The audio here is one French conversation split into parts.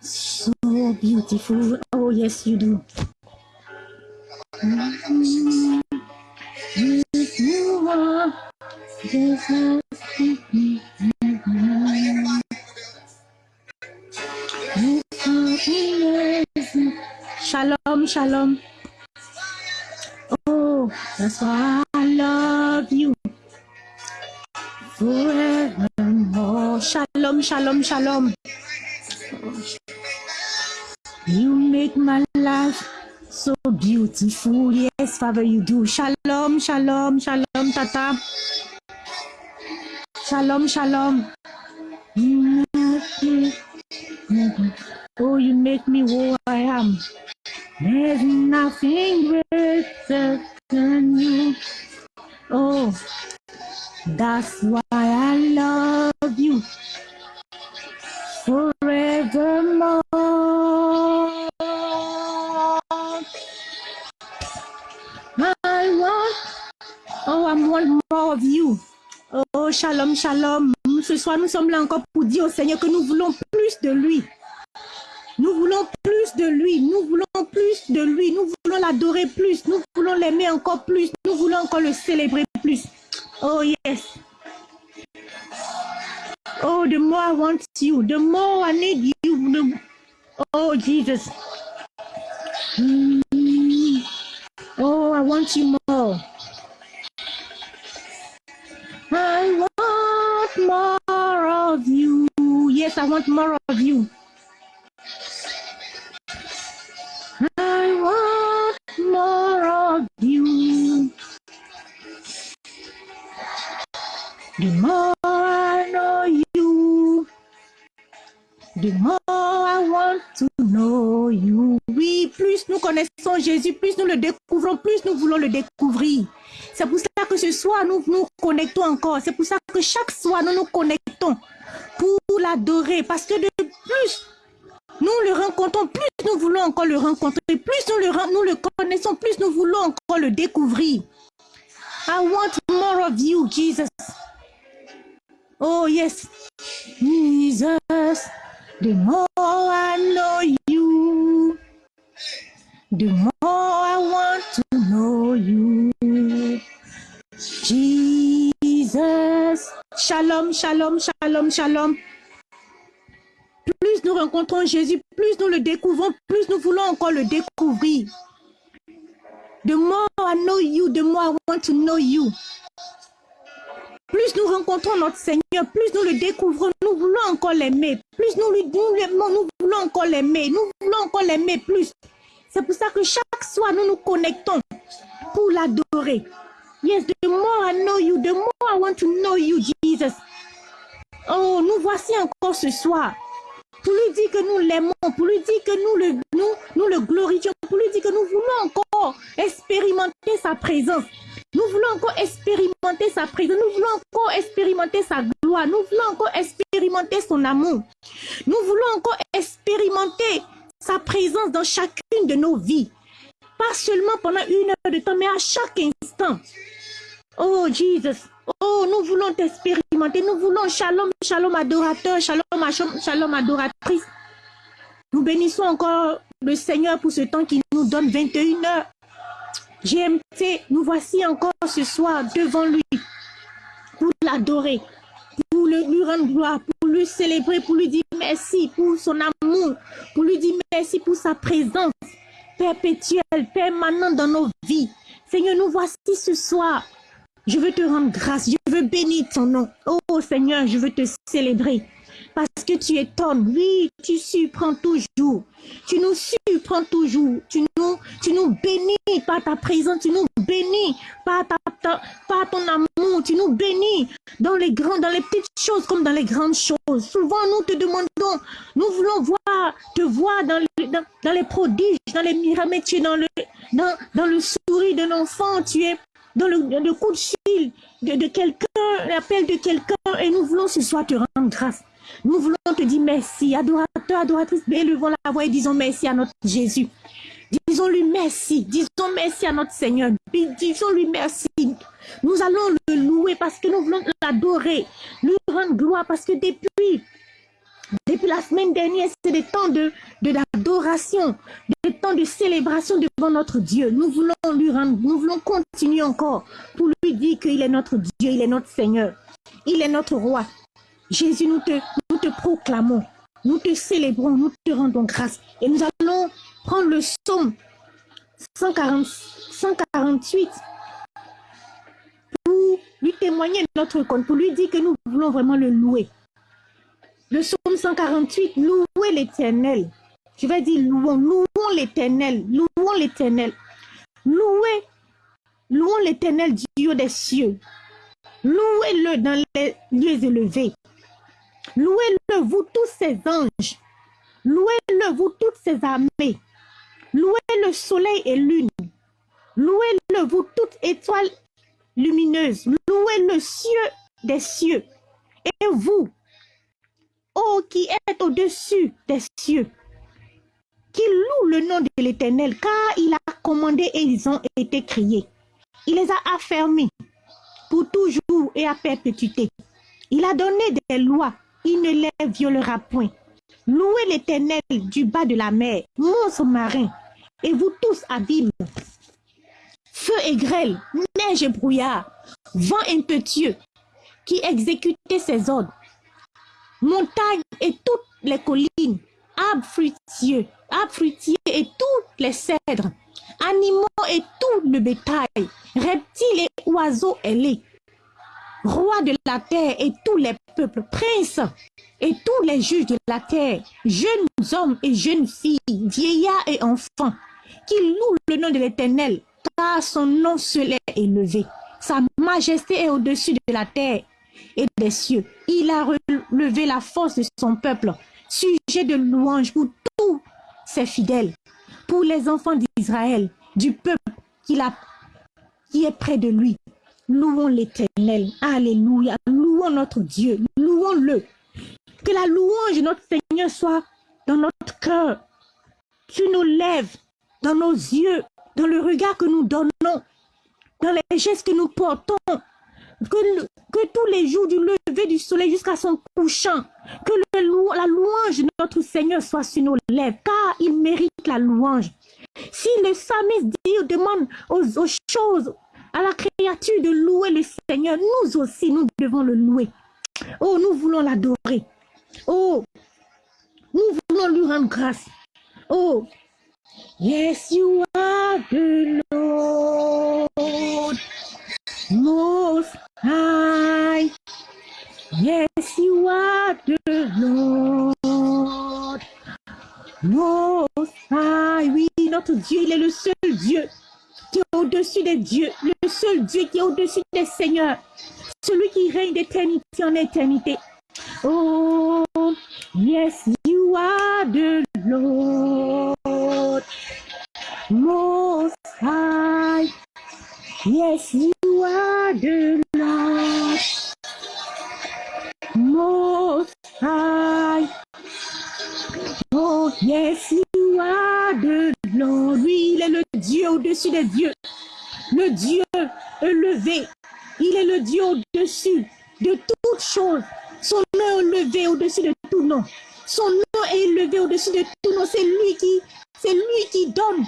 So beautiful. Oh yes, you do. Yes, you are. Yes, Shalom, shalom. Oh, that's why Shalom, shalom. You make my life so beautiful. Yes, Father, you do. Shalom, shalom, shalom, Tata. Shalom, shalom. Oh, you make me who I am. There's nothing greater than you. Oh, that's why I love you forevermore. I want, oh, I want more of you. Oh, shalom, shalom. Ce soir, nous sommes là encore pour dire au Seigneur que nous voulons plus de lui. Nous voulons plus de lui. Nous voulons plus de lui. Nous voulons l'adorer plus. Nous voulons l'aimer encore plus. Nous voulons encore le célébrer plus. Oh, yes. Oh, the more I want you, the more I need you. the- Oh, Jesus. Mm. Oh, I want you more. I want more of you. Yes, I want more of you. I want more of you. The more the more I want. Oui, plus nous connaissons Jésus, plus nous le découvrons, plus nous voulons le découvrir. C'est pour ça que ce soir, nous nous connectons encore. C'est pour ça que chaque soir, nous nous connectons pour l'adorer. Parce que de plus nous le rencontrons, plus nous voulons encore le rencontrer, plus nous le, nous le connaissons, plus nous voulons encore le découvrir. I want more of you, Jesus. Oh, yes. Jesus, the more I know you, the more I want to know you. Jesus. Shalom, shalom, shalom, shalom. Plus nous rencontrons Jésus, plus nous le découvrons, plus nous voulons encore le découvrir. The more I know you, the more I want to know you. Plus nous rencontrons notre Seigneur, plus nous le découvrons, nous voulons encore l'aimer. Plus nous lui nous l'aimons, nous voulons encore l'aimer. Nous voulons encore l'aimer plus. C'est pour ça que chaque soir, nous nous connectons pour l'adorer. Yes, the more I know you, the more I want to know you, Jesus. Oh, nous voici encore ce soir pour lui dire que nous l'aimons, pour lui dire que nous le, nous, nous le glorifions, pour lui dire que nous voulons encore expérimenter sa présence. Nous voulons encore expérimenter sa présence, nous voulons encore expérimenter sa gloire, nous voulons encore expérimenter son amour. Nous voulons encore expérimenter sa présence dans chacune de nos vies. Pas seulement pendant une heure de temps, mais à chaque instant. Oh Jesus, oh nous voulons t'expérimenter, nous voulons shalom, shalom adorateur, shalom, shalom, adoratrice. Nous bénissons encore le Seigneur pour ce temps qu'il nous donne 21 heures. GMT, nous voici encore ce soir devant lui pour l'adorer, pour lui rendre gloire, pour lui célébrer, pour lui dire merci pour son amour, pour lui dire merci pour sa présence perpétuelle, permanente dans nos vies. Seigneur, nous voici ce soir. Je veux te rendre grâce, je veux bénir ton nom. Oh Seigneur, je veux te célébrer. Parce que tu étonnes, oui, tu surprends toujours. Tu nous surprends toujours. Tu nous, tu nous bénis par ta présence, tu nous bénis par, ta, par ton amour, tu nous bénis dans les grands, dans les petites choses comme dans les grandes choses. Souvent, nous te demandons, nous voulons voir, te voir dans, le- dans, dans les prodiges, dans les miracles, tu es dans le, dans, dans le sourire d'un enfant, tu es dans le, le coup de fil de, de quelqu'un, l'appel de quelqu'un, et nous voulons ce soir te rendre grâce. Nous voulons te dire merci, adorateur, adoratrice, élevons la voix et disons merci à notre Jésus. Disons-lui merci. Disons merci à notre Seigneur. Disons-lui merci. Nous allons le louer parce que nous voulons l'adorer. Lui rendre gloire parce que depuis depuis la semaine dernière, c'est des temps de d'adoration, des temps de célébration devant notre Dieu. Nous voulons lui rendre, nous voulons continuer encore pour lui dire qu'il est notre Dieu, il est notre Seigneur, il est notre roi. Jésus, nous te, proclamons, nous te célébrons, nous te rendons grâce. Et nous allons prendre le psaume 140, 148 pour lui témoigner notre compte, pour lui dire que nous voulons vraiment le louer. Le psaume 148, louez l'éternel. Je vais dire louons, louons l'éternel, louons l'éternel. Louez, louons l'éternel Dieu des cieux. Louez-le dans les lieux élevés. Louez-le, vous tous ses anges. Louez-le, vous toutes ses armées. Louez le soleil et lune. Louez-le, vous toutes étoiles lumineuses. Louez le cieux des cieux. Et vous, ô qui est au-dessus des cieux, qui loue le nom de l'Éternel, car il a commandé et ils ont été criés. Il les a affermis pour toujours et à perpétuité. Il a donné des lois, il ne les violera point. Louez l'Éternel du bas de la mer, monstre marin, et vous tous abîmes. Feu et grêle, neige et brouillard, vent impétueux, qui exécutait ses ordres montagnes et toutes les collines, arbres fruitiers, arbres fruitiers et tous les cèdres, animaux et tout le bétail, reptiles et oiseaux ailés, rois de la terre et tous les peuples, princes et tous les juges de la terre, jeunes hommes et jeunes filles, vieillards et enfants, qui louent le nom de l'Éternel, car son nom seul est élevé. Sa majesté est au-dessus de la terre et des cieux. Il a relevé la force de son peuple, sujet de louange pour tous ses fidèles, pour les enfants d'Israël, du peuple qui est près de lui. Louons l'Éternel. Alléluia. Louons notre Dieu. Louons-le. Que la louange de notre Seigneur soit dans notre cœur, sur nos lèvres, dans nos yeux, dans le regard que nous donnons, dans les gestes que nous portons, que, tous les jours du lever du soleil jusqu'à son couchant, que la louange de notre Seigneur soit sur nos lèvres, car il mérite la louange. Si le psalmiste dit, demande aux choses, à la créature de louer le Seigneur, nous aussi, nous devons le louer. Oh, nous voulons l'adorer. Oh, nous voulons lui rendre grâce. Oh, yes, you are the Lord. Most high. Yes, you are the Lord. Most high. Oui, notre Dieu, il est le seul Dieu qui est au-dessus des dieux, le seul Dieu qui est au-dessus des seigneurs, celui qui règne d'éternité en éternité. Oh, yes, you are the Lord. Most high. Yes, you are the Lord. Most high. Oh, yes, you are the Oui, il est le Dieu au-dessus des dieux. Le Dieu élevé. Il est le Dieu au-dessus de toutes choses. Son nom est élevé au-dessus de tout nom. Son nom est élevé au-dessus de tout nom. C'est lui qui, c'est lui qui donne.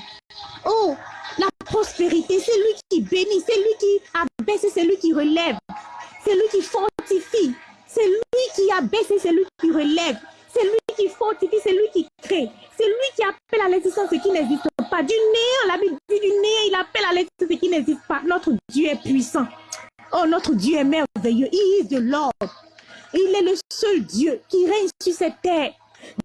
Oh, la prospérité, c'est lui qui bénit, c'est lui qui abaisse, c'est lui qui relève. C'est lui qui fortifie. C'est lui qui abaisse, c'est lui qui relève. C'est lui qui fortifie, c'est lui qui crée. C'est lui qui appelle à l'existence ce qui n'existe pas. Du néant, la Bible dit du néant, il appelle à l'existence ce qui n'existe pas. Notre Dieu est puissant. Oh, notre Dieu est merveilleux. Il est de l'ordre. Il est le seul Dieu qui règne sur cette terre,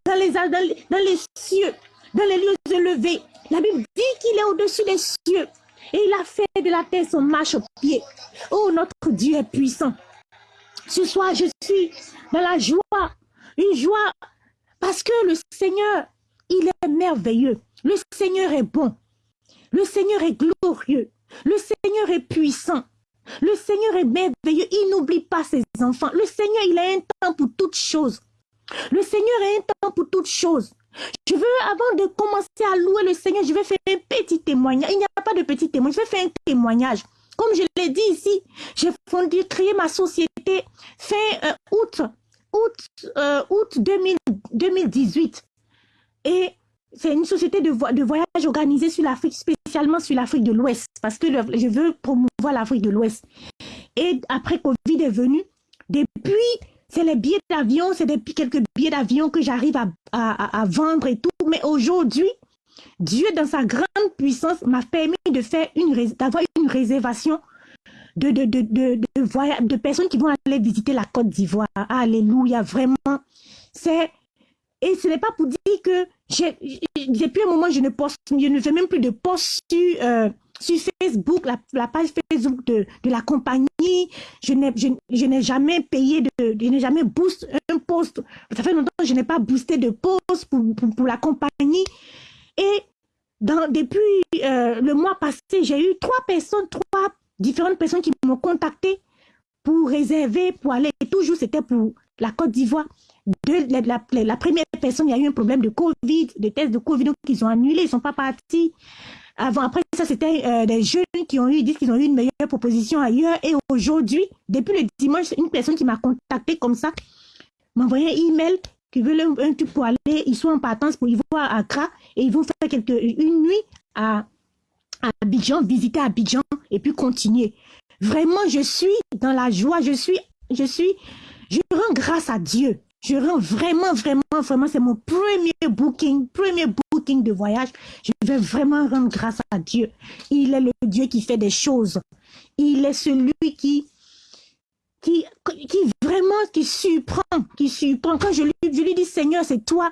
dans les, dans les cieux, dans les lieux élevés. La Bible dit qu'il est au-dessus des cieux. Et il a fait de la terre son marche au pied. Oh, notre Dieu est puissant. Ce soir, je suis dans la joie. Une joie parce que le Seigneur, il est merveilleux. Le Seigneur est bon. Le Seigneur est glorieux. Le Seigneur est puissant. Le Seigneur est merveilleux. Il n'oublie pas ses enfants. Le Seigneur, il a un temps pour toutes choses. Le Seigneur a un temps pour toutes choses. Je veux, avant de commencer à louer le Seigneur, je vais faire un petit témoignage. Il n'y a pas de petit témoignage, je vais faire un témoignage. Comme je l'ai dit ici, j'ai fondé, créé ma société fin euh, août, août, euh, août 2018. Et c'est une société de, de voyage organisée sur l'Afrique, spécialement sur l'Afrique de l'Ouest, parce que je veux promouvoir l'Afrique de l'Ouest. Et après Covid est venu, depuis, c'est les billets d'avion, c'est depuis quelques billets d'avion que j'arrive à, vendre et tout. Mais aujourd'hui, Dieu, dans sa grande puissance, m'a permis de une, d'avoir une réservation de, de, de, de, de personnes qui vont aller visiter la Côte d'Ivoire. Alléluia, vraiment. C'est et ce n'est pas pour dire que depuis un moment, je ne poste, je ne fais même plus de posts sur, euh, sur Facebook, la, page Facebook de, de la compagnie. Je n'ai je, jamais payé, de, je n'ai jamais boosté un post. Ça fait longtemps que je n'ai pas boosté de post pour, pour, la compagnie. Et depuis euh, le mois passé, j'ai eu trois personnes, trois différentes personnes qui m'ont contacté pour réserver, pour aller. Toujours, c'était pour la Côte d'Ivoire la, première personne, il y a eu un problème de Covid, de tests de Covid, donc ils ont annulé, ils ne sont pas partis. Avant, après ça, c'était euh, des jeunes qui ont eu, disent qu'ils ont eu une meilleure proposition ailleurs. Et aujourd'hui, depuis le dimanche, une personne qui m'a contacté comme ça, m'a envoyé un email qui veut un, truc pour aller, ils sont en partance pour y voir à Accra et ils vont faire quelques, une nuit à Abidjan, visiter Abidjan et puis continuer. Vraiment, je suis dans la joie, je suis, je suis, je rends grâce à Dieu. Je rends vraiment, vraiment, vraiment, c'est mon premier booking, premier booking de voyage. Je vais vraiment rendre grâce à Dieu. Il est le Dieu qui fait des choses. Il est celui qui, qui, qui vraiment, qui surprend, qui surprend. Quand je lui, je lui dis, Seigneur, c'est toi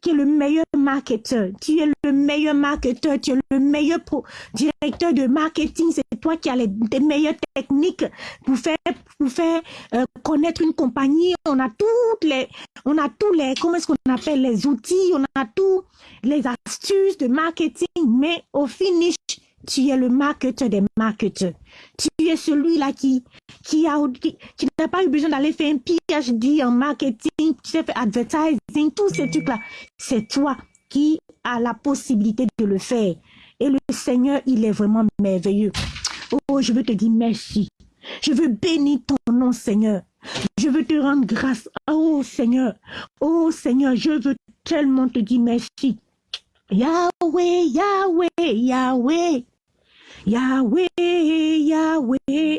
qui es le meilleur marketeur. Tu es le meilleur marketeur, tu es le meilleur directeur de marketing. C'est toi qui as les, meilleures techniques pour faire, pour faire euh, connaître une compagnie. On a toutes les, on a tous les, comment est-ce qu'on appelle les outils, on a tous les astuces de marketing, mais au finish, tu es le marketeur des marketeurs. Tu es celui-là qui, qui qui, n'a pas eu besoin d'aller faire un PhD en marketing, tu sais, advertising, tous ces trucs-là. C'est toi qui as la possibilité de le faire. Et le Seigneur, il est vraiment merveilleux. Oh, je veux te dire merci. Je veux bénir ton nom, Seigneur. Je veux te rendre grâce. Oh, Seigneur. Oh, Seigneur, je veux tellement te dire merci. Yahweh, Yahweh, Yahweh. Yahweh, Yahweh.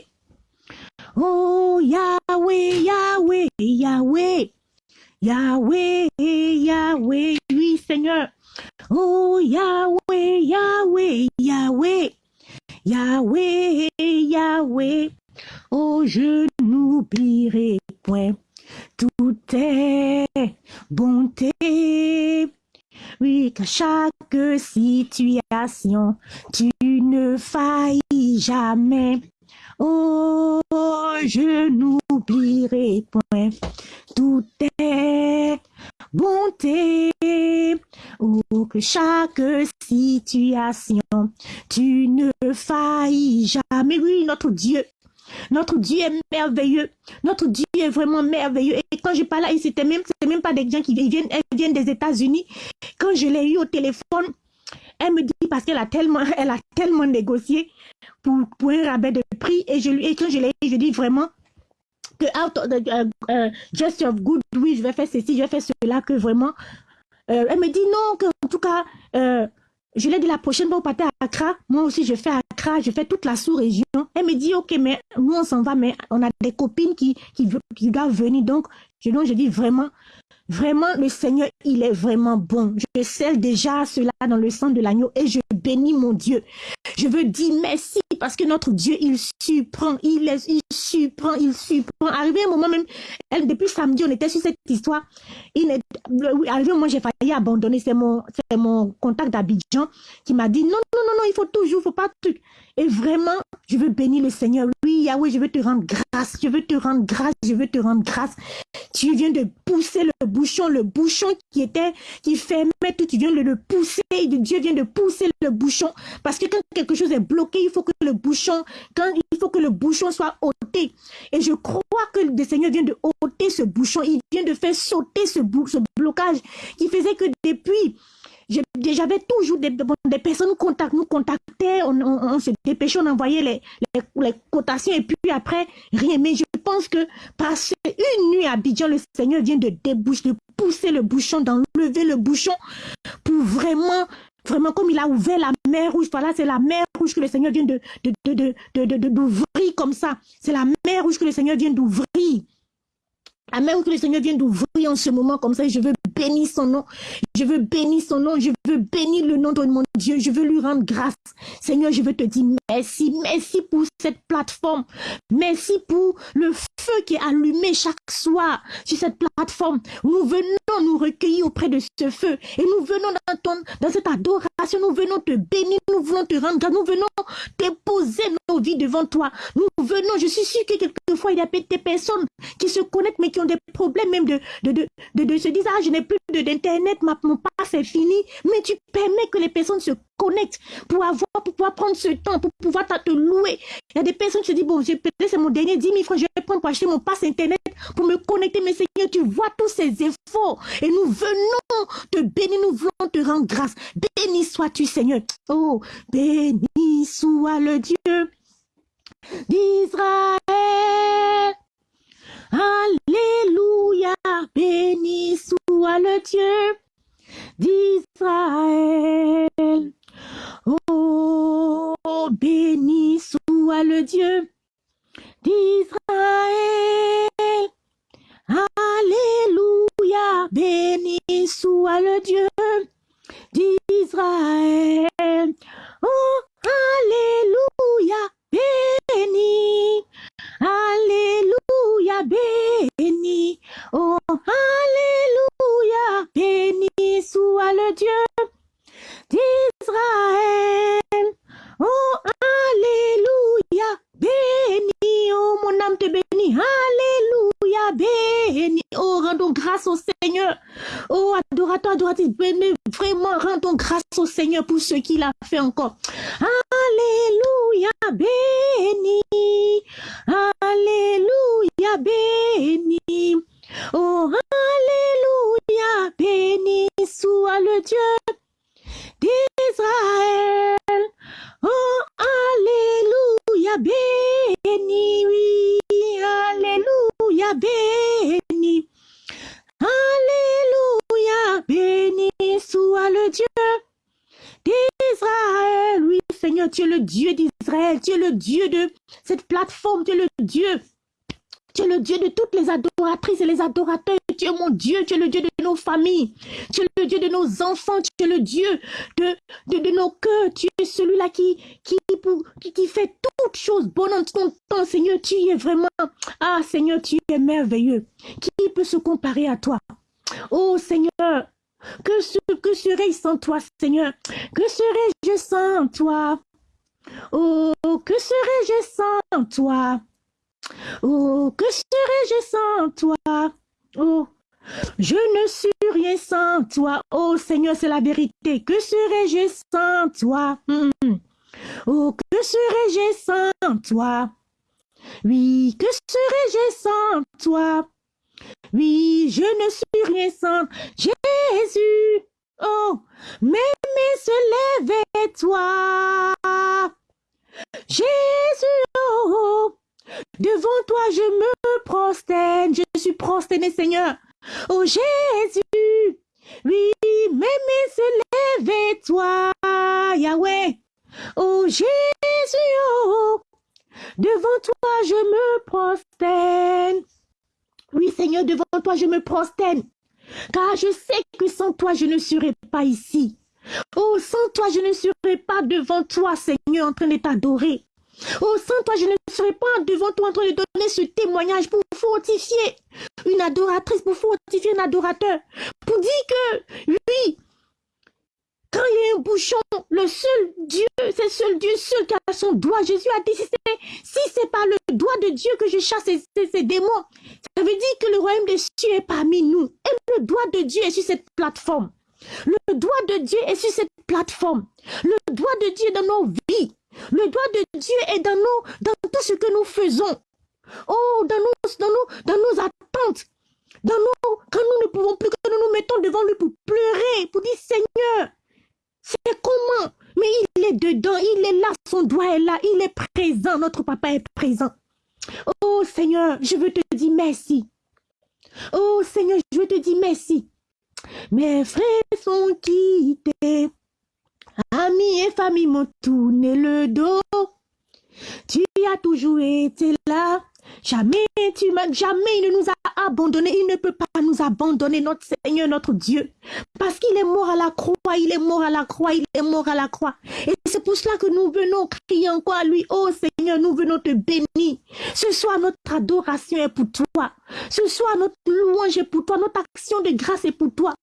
Oh, Yahweh, Yahweh, Yahweh. Yahweh, Yahweh, oui Seigneur. Oh, Yahweh, Yahweh, Yahweh. Yahweh, Yahweh. Oh, je n'oublierai point toute est bonté. Oui, qu'à chaque situation, tu ne faillis jamais. Oh, je n'oublierai point tout est bonté. Oh, que chaque situation, tu ne faillis jamais. Oui, notre Dieu, notre Dieu est merveilleux. Notre Dieu est vraiment merveilleux. Et quand je parle c'était même, même pas des gens qui viennent, viennent des États-Unis. Quand je l'ai eu au téléphone, elle me dit parce qu'elle a tellement, elle a tellement négocié pour, pour un rabais de prix. Et, je lui, et quand je l'ai je dis vraiment que out of the, uh, uh, just of good, oui, je vais faire ceci, je vais faire cela, que vraiment. Euh, elle me dit non, que en tout cas, euh, je l'ai dit la prochaine fois, vous partez à Accra. Moi aussi, je fais Accra, je fais toute la sous-région. Elle me dit, OK, mais nous, on s'en va, mais on a des copines qui, qui, qui doivent venir. Donc, je, donc, je dis vraiment, Vraiment, le Seigneur, il est vraiment bon. Je scelle déjà cela dans le sang de l'agneau et je bénis mon Dieu. Je veux dire merci parce que notre Dieu, il surprend, il, est, il surprend, il surprend. Arrivé un moment même, depuis samedi, on était sur cette histoire. Arrivé un moment, j'ai failli abandonner. C'est mon, mon contact d'Abidjan qui m'a dit non, non, non, non, il faut toujours, il faut pas truc. Et vraiment, je veux bénir le Seigneur. Oui, Yahweh, je veux te rendre grâce. Je veux te rendre grâce. Je veux te rendre grâce. Tu viens de pousser le bouchon, le bouchon qui était, qui fermait tout. Tu viens de le pousser. Dieu vient de pousser le bouchon. Parce que quand quelque chose est bloqué, il faut que le bouchon, quand il faut que le bouchon soit ôté. Et je crois que le Seigneur vient de ôter ce bouchon. Il vient de faire sauter ce, blocage qui faisait que depuis j'avais toujours des, personnes contact, nous contactaient, on, on, se dépêchait, on envoyait les, les, cotations et puis après, rien. Mais je pense que parce une nuit à Abidjan, le Seigneur vient de déboucher, de pousser le bouchon, d'enlever le bouchon pour vraiment Vraiment, comme il a ouvert la mer rouge, voilà, c'est la mer rouge que le Seigneur vient de, de, de, d'ouvrir comme ça. C'est la mer rouge que le Seigneur vient d'ouvrir. Rouge que le Seigneur vient d'ouvrir en ce moment comme ça. je veux bénir son nom. Je veux bénir son nom. Je veux bénir le nom de mon Dieu. Je veux lui rendre grâce. Seigneur, je veux te dire merci. Merci pour cette plateforme. Merci pour le feu qui est allumé chaque soir sur cette plateforme. Nous venons nous recueillir auprès de ce feu. Et nous venons dans cette adoration. Nous venons te bénir. Nous voulons te rendre grâce. Nous venons déposer vies devant toi. Nous venons. Je suis sûr que quelquefois, il y a des personnes qui se connectent mais qui ont des problèmes même de, de, de, de, se dire, ah, je n'ai plus d'internet, mon passe est fini, mais tu permets que les personnes se connectent pour avoir, pour pouvoir prendre ce temps, pour pouvoir te louer. Il y a des personnes qui se disent, bon, c'est mon dernier 10 000 francs, je vais prendre pour acheter mon passe internet, pour me connecter, mais Seigneur, tu vois tous ces efforts, et nous venons te bénir, nous voulons te rendre grâce. Béni sois-tu, Seigneur. Oh, béni soit le Dieu d'Israël. Alléluia, béni soit le Dieu d'Israël. Oh, béni soit le Dieu d'Israël. Alléluia, béni soit le Dieu d'Israël. Oh, Alléluia, béni Alléluia, béni. Oh, Alléluia, béni soit le Dieu d'Israël. Oh, Alléluia, béni. Oh, mon âme te bénit. Alléluia, béni. Oh, rendons grâce au Seigneur. Oh, adorateur, adoratrice, béni. Vraiment, rendons grâce au Seigneur pour ce qu'il a fait encore. Alléluia, béni. Alléluia, béni. Oh, Alléluia, béni soit le Dieu d'Israël. Oh, Alléluia, béni, oui, Alléluia, béni. Alléluia, béni soit le Dieu d'Israël. Oui, Seigneur, tu es le Dieu d'Israël, tu es le Dieu de cette plateforme, tu es le Dieu tu es le Dieu de toutes les adoratrices et les adorateurs. Tu es mon Dieu. Tu es le Dieu de nos familles. Tu es le Dieu de nos enfants. Tu es le Dieu de, nos cœurs. Tu es celui-là qui, fait toutes choses bonnes en temps. Seigneur, tu es vraiment... Ah, Seigneur, tu es merveilleux. Qui peut se comparer à toi? Oh, Seigneur, que, que serais-je sans toi, Seigneur? Que serais-je sans toi? Oh, que serais-je sans toi? Oh, que serais-je sans toi? Oh, je ne suis rien sans toi. Oh Seigneur, c'est la vérité. Que serais-je sans toi? Hmm. Oh, que serais-je sans toi? Oui, que serais-je sans toi? Oui, je ne suis rien sans Jésus. Oh, mais se lève toi. Jésus, oh, Devant toi, je me prosterne. Je suis prosterné, Seigneur. Oh Jésus, oui, même se lève toi, Yahweh. Oh Jésus, oh, devant toi, je me prosterne. Oui, Seigneur, devant toi, je me prosterne. Car je sais que sans toi, je ne serai pas ici. Oh, sans toi, je ne serai pas devant toi, Seigneur, en train de t'adorer. Oh, sans toi, je ne serais pas devant toi en train de donner ce témoignage pour fortifier une adoratrice, pour fortifier un adorateur, pour dire que, oui, quand il y a un bouchon, le seul Dieu, c'est seul Dieu seul qui a son doigt. Jésus a dit, si c'est pas le doigt de Dieu que je chasse ces, ces, démons, ça veut dire que le royaume des cieux est parmi nous. Et le doigt de Dieu est sur cette plateforme. Le doigt de Dieu est sur cette plateforme. Le doigt de Dieu est dans nos vies. Le doigt de Dieu est dans nous, dans tout ce que nous faisons. Oh, dans nos, dans dans nos attentes. Dans quand nous ne pouvons plus, que nous nous mettons devant lui pour pleurer, pour dire Seigneur, c'est comment? Mais il est dedans, il est là, son doigt est là, il est présent, notre papa est présent. Oh Seigneur, je veux te dire merci. Oh Seigneur, je veux te dire merci. Mes frères sont quittés, amis et famille m'ont tourné le dos. Tu as toujours été là, Jamais, tu jamais il ne nous a abandonnés. Il ne peut pas nous abandonner, notre Seigneur, notre Dieu. Parce qu'il est mort à la croix, il est mort à la croix, il est mort à la croix. Et c'est pour cela que nous venons crier encore à lui. Oh Seigneur, nous venons te bénir. Ce soir, notre adoration est pour toi. Ce soir, notre louange est pour toi. Notre action de grâce est pour toi.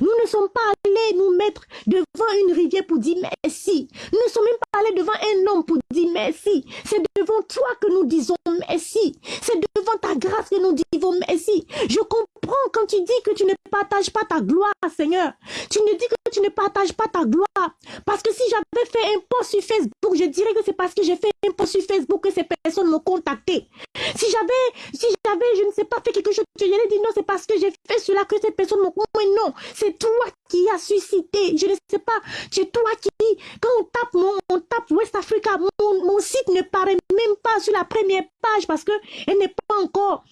Nous ne sommes pas allés nous mettre devant une rivière pour dire merci. Nous ne sommes même pas allés devant un homme pour dire merci. C'est devant toi que nous disons merci. C'est devant ta grâce que nous disons merci. Je comprends quand tu dis que tu ne partages pas ta gloire, Seigneur. Tu ne dis que tu ne partages pas ta gloire. Parce que si j'avais fait un post sur Facebook, je dirais que c'est parce que j'ai fait un post sur Facebook que ces personnes m'ont contacté. Si j'avais, si j'avais, je ne sais pas, fait quelque chose, je dirais dit non, c'est parce que j'ai fait cela que ces personnes m'ont Mais non, c'est toi qui as suscité. Je ne sais pas, c'est toi qui, quand on tape, mon, on tape West Africa, mon, mon site ne paraît même pas sur la première page parce que elle n'est pas encore,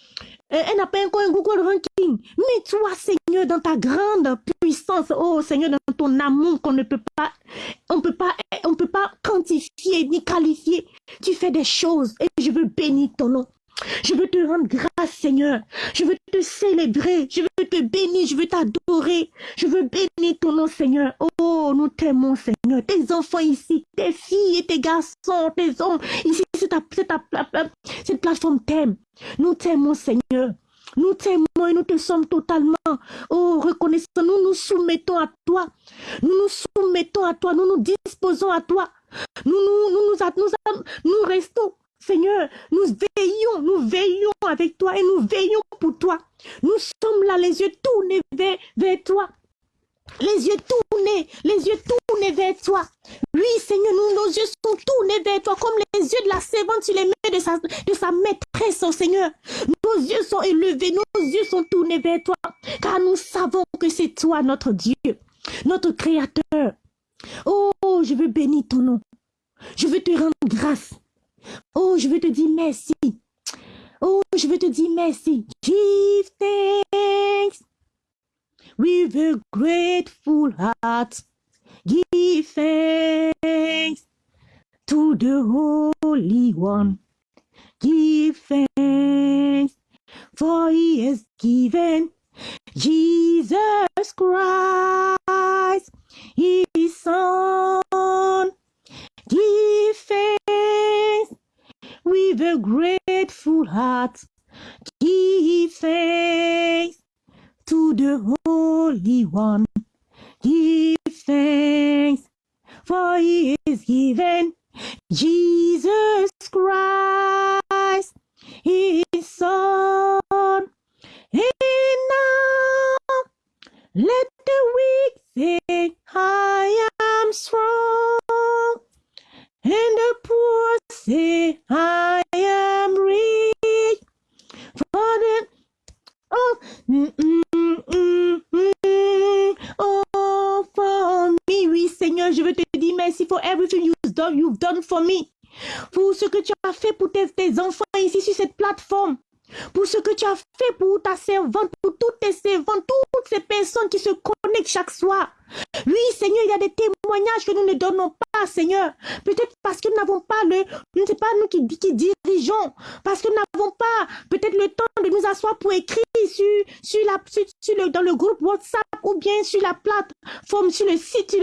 euh, elle n'a pas encore un Google ranking. Mais toi, Seigneur, dans ta grande puissance, oh Seigneur, dans ton amour qu'on ne peut pas, on peut pas, on peut pas quantifier ni qualifier. Tu fais des choses et je veux bénir ton nom. Je veux te rendre grâce, Seigneur. Je veux te célébrer. Je veux te bénir. Je veux t'adorer. Je veux bénir ton nom, Seigneur. Oh, nous t'aimons, Seigneur. Tes enfants ici, tes filles et tes garçons, tes hommes, ici, c'est ta, cette plateforme t'aime. Nous t'aimons, Seigneur. Nous t'aimons et nous te sommes totalement, oh, reconnaissants. Nous nous soumettons à toi. Nous nous soumettons à toi. Nous nous disposons à toi. Nous, nous, nous, nous, nous, nous restons Seigneur, nous veillons, nous veillons avec toi et nous veillons pour toi. Nous sommes là, les yeux tournés vers, toi. Les yeux tournés, les yeux tournés vers toi. Oui, Seigneur, nos yeux sont tournés vers toi, comme les yeux de la servante sur les mains de sa, de sa maîtresse, oh Seigneur. Nos yeux sont élevés, nos yeux sont tournés vers toi, car nous savons que c'est toi, notre Dieu, notre Créateur. Oh, je veux bénir ton nom. Je veux te rendre grâce. Oh, je veux te dire merci. Oh, je veux te dire merci. Give thanks with a grateful heart. Give thanks to the Holy One. Give thanks for he has given Jesus Christ, his son. Give thanks with a grateful heart. Give thanks to the Holy One. Give thanks, for he is given Jesus Christ, his Son. And now let the weak say, I am strong. And the poor say, I am rich. Oh, mm, mm, mm, oh, for me, oui, Seigneur, je veux te dire merci for everything you've done, you've done for me. Pour ce que tu as fait pour tes, tes enfants ici sur cette plateforme pour ce que tu as fait pour ta servante, pour toutes tes servantes, toutes ces personnes qui se connectent chaque soir. Oui, Seigneur, il y a des témoignages que nous ne donnons pas, Seigneur. Peut-être parce que nous n'avons pas le, je ne sais pas, nous qui, dirigeons, parce que nous n'avons pas peut-être le temps de nous asseoir pour écrire sur, sur la, sur, le, dans le groupe WhatsApp ou bien sur la plateforme, sur le site,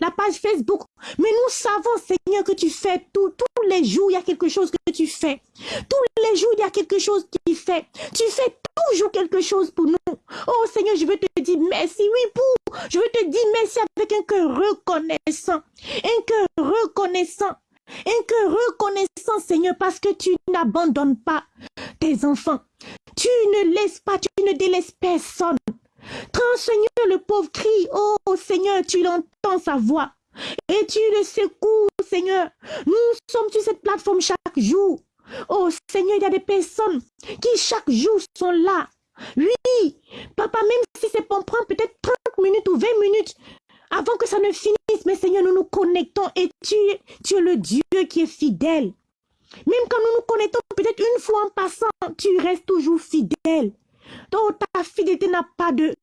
la page Facebook. Mais nous savons, Seigneur, que tu fais tout. Tous les jours, il y a quelque chose que tu fais. Tous les jours, il y a quelque chose qui fait. Tu fais toujours quelque chose pour nous. Oh Seigneur, je veux te dire merci. Oui, pour. Je veux te dire merci avec un cœur reconnaissant. Un cœur reconnaissant. Un cœur reconnaissant, Seigneur, parce que tu n'abandonnes pas tes enfants. Tu ne laisses pas, tu ne délaisses personne. Quand, Seigneur, le pauvre crie, oh Seigneur, tu l'entends sa voix. Et tu le secoues, Seigneur. Nous sommes sur cette plateforme chaque jour. Oh Seigneur, il y a des personnes qui chaque jour sont là. Oui, papa, même si c'est pour prendre peut-être 30 minutes ou 20 minutes avant que ça ne finisse, mais Seigneur, nous nous connectons et tu, tu es le Dieu qui est fidèle. Même quand nous nous connectons peut-être une fois en passant, tu restes toujours fidèle. Donc ta fidélité n'a pas de,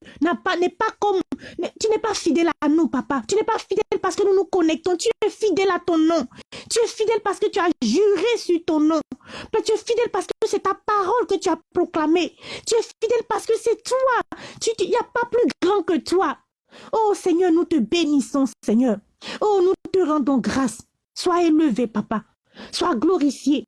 pas, n'est pas comme, tu n'es pas fidèle à nous, papa. Tu n'es pas fidèle parce que nous nous connectons. Tu es fidèle à ton nom. Tu es fidèle parce que tu as juré sur ton nom. tu es fidèle parce que c'est ta parole que tu as proclamée. Tu es fidèle parce que c'est toi. Il n'y a pas plus grand que toi. Oh Seigneur, nous te bénissons, Seigneur. Oh, nous te rendons grâce. Sois élevé, papa. Sois glorifié.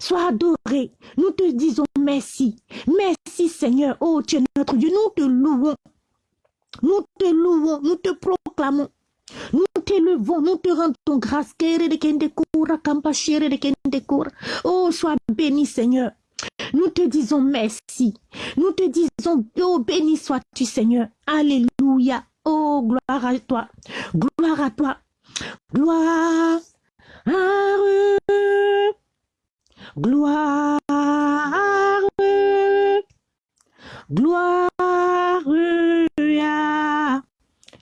Sois adoré. Nous te disons merci. Merci Seigneur. Oh, tu es notre Dieu. Nous te louons. Nous te louons. Nous te proclamons. Nous t'élevons, nous te rendons grâce. Oh, sois béni, Seigneur. Nous te disons merci. Nous te disons, oh, béni sois-tu, Seigneur. Alléluia. Oh, gloire à toi. Gloire à toi. Gloire. Gloire, gloire à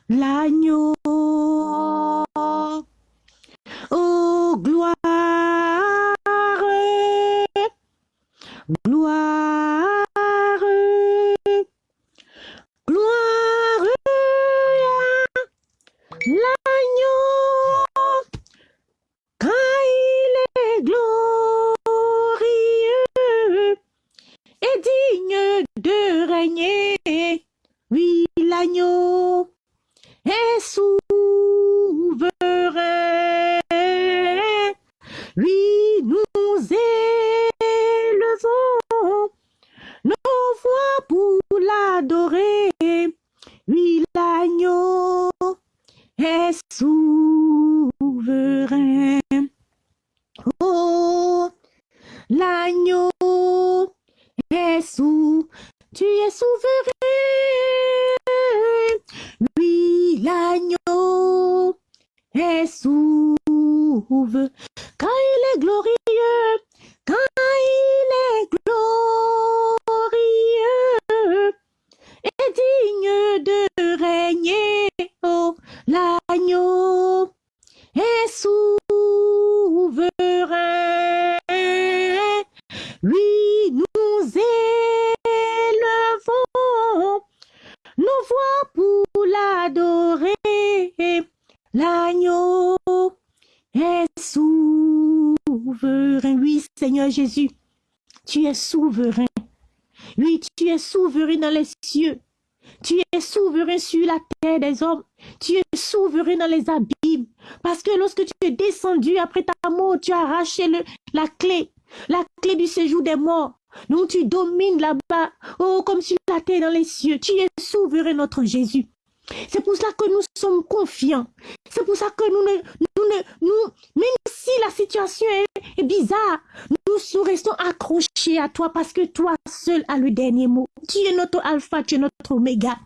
l'agneau. Oh, gloire, gloire, gloire tu es souverain. Oui, tu es souverain dans les cieux. Tu es souverain sur la terre des hommes. Tu es souverain dans les abîmes. Parce que lorsque tu es descendu après ta mort, tu as arraché la clé, la clé du séjour des morts. Donc tu domines là-bas, oh, comme sur la terre dans les cieux. Tu es souverain, notre Jésus. C'est pour cela que nous sommes confiants. C'est pour ça que nous ne, nous même si la situation est, est bizarre, nous restons accrochés à toi parce que toi seul as le dernier mot. Tu es notre alpha, tu es notre oméga.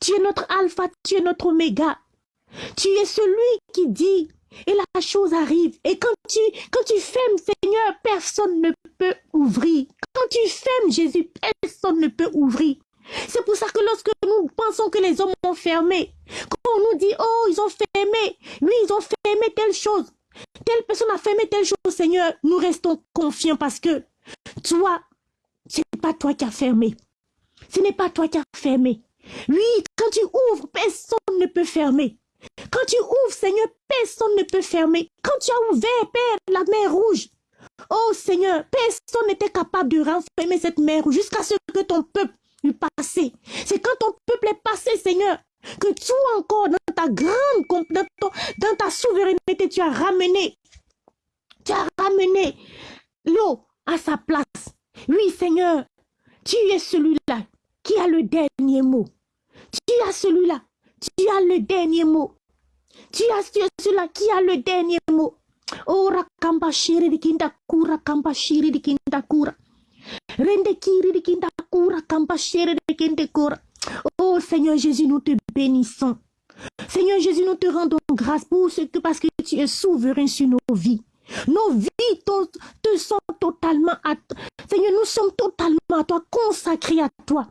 Tu es notre alpha, tu es notre oméga. Tu es celui qui dit et la chose arrive. Et quand tu, quand tu fermes, Seigneur, personne ne peut ouvrir. Quand tu fermes, Jésus, personne ne peut ouvrir. C'est pour ça que lorsque nous pensons que les hommes ont fermé, quand on nous dit, oh, ils ont fermé, oui, ils ont fermé telle chose, telle personne a fermé telle chose, Seigneur, nous restons confiants parce que toi, ce n'est pas toi qui as fermé. Ce n'est pas toi qui as fermé. Oui, quand tu ouvres, personne ne peut fermer. Quand tu ouvres, Seigneur, personne ne peut fermer. Quand tu as ouvert, Père, la mer rouge, oh Seigneur, personne n'était capable de renfermer cette mer rouge jusqu'à ce que ton peuple passé. C'est quand ton peuple est passé, Seigneur, que toi encore, dans ta grande, dans, dans ta souveraineté, tu as ramené, tu as ramené l'eau à sa place. Oui, Seigneur, tu es celui-là qui a le dernier mot. Tu as celui-là, tu as le dernier mot. Tu as celui-là qui a le dernier mot. Oh, rakamba shiri di kinda kura, kamba di kinda kura. Oh Seigneur Jésus, nous te bénissons. Seigneur Jésus, nous te rendons grâce pour ce que parce que tu es souverain sur nos vies. Nos vies te, sont totalement à toi. Seigneur, nous sommes totalement à toi, consacrés à toi.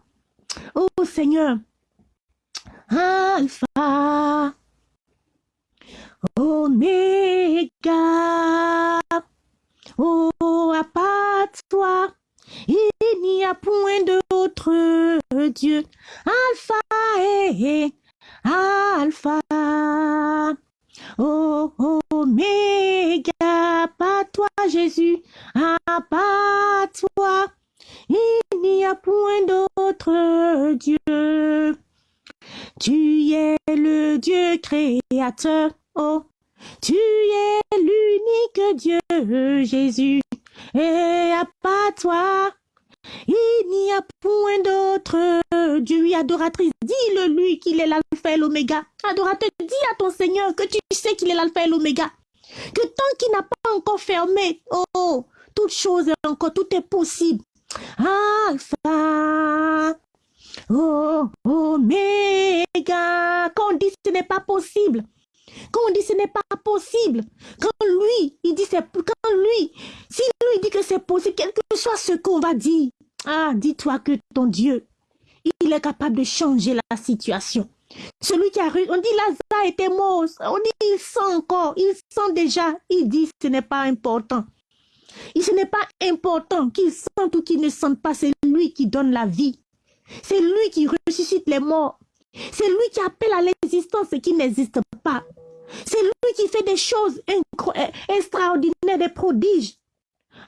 Oh Seigneur, Alpha Oméga. Oh, à part toi, il n'y a point d'autre Dieu. Alpha et Alpha. Oh, Oméga, pas toi Jésus, à pas toi, il n'y a point d'autre Dieu. Tu es le Dieu créateur, oh, tu es l'unique Dieu, Jésus, et à pas toi, il n'y a point d'autre Dieu. adoratrice, dis-le lui qu'il est l'alpha et l'oméga. Adorateur, dis à ton Seigneur que tu sais qu'il est l'alpha et l'oméga. Que tant qu'il n'a pas encore fermé, oh, toute chose est encore, tout est possible. Alpha, oh, oméga. Quand on dit ce n'est pas possible, quand on dit ce n'est pas possible, quand lui, il dit c'est, quand lui, si lui dit que c'est possible, quel que soit ce qu'on va dire, ah, dis-toi que ton Dieu, il est capable de changer la situation. Celui qui a, on dit Lazare était mort, on dit il sent encore, il sent déjà, il dit ce n'est pas important. Ce n'est pas important qu'il sente ou qu'il ne sente pas, c'est lui qui donne la vie. C'est lui qui ressuscite les morts. C'est lui qui appelle à l'existence ce qui n'existe C'est lui qui fait des choses extraordinaires, des prodiges.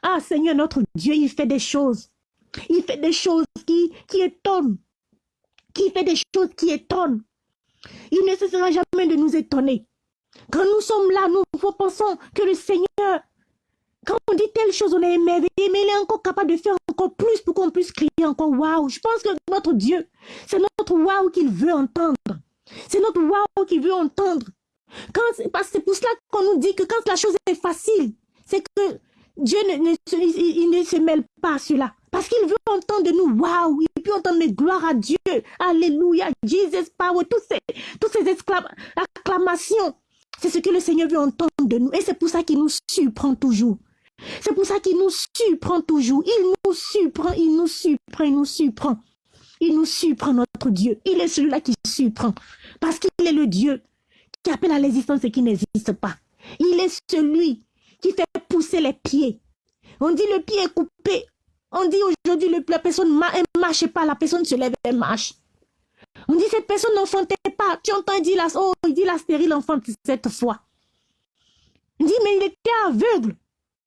Ah Seigneur notre Dieu, il fait des choses. Il fait des choses qui, qui étonnent. Qui fait des choses qui étonnent. Il ne cessera jamais de nous étonner. Quand nous sommes là, nous pensons que le Seigneur, quand on dit telle chose, on est émerveillé, mais il est encore capable de faire encore plus pour qu'on puisse crier encore waouh. Je pense que notre Dieu, c'est notre waouh qu'il veut entendre. C'est notre waouh qu'il veut entendre. Parce c'est pour cela qu'on nous dit que quand la chose est facile, c'est que Dieu ne se mêle pas à cela. Parce qu'il veut entendre de nous, waouh, il peut entendre gloire à Dieu, alléluia, Jesus power, toutes ces, toutes ces acclamations. C'est ce que le Seigneur veut entendre de nous. Et c'est pour ça qu'il nous surprend toujours. C'est pour ça qu'il nous surprend toujours. Il nous surprend, il nous surprend, il nous surprend. Il nous surprend, notre Dieu. Il est celui-là qui surprend. Parce qu'il est le Dieu qui appelle à l'existence ce qui n'existe pas. Il est celui qui fait pousser les pieds. On dit le pied est coupé. On dit aujourd'hui la personne ne marche pas, la personne se lève et marche. On dit cette personne n'enfantait pas. Tu entends, il dit la, oh, il dit la stérile enfante cette fois. On dit, mais il était aveugle.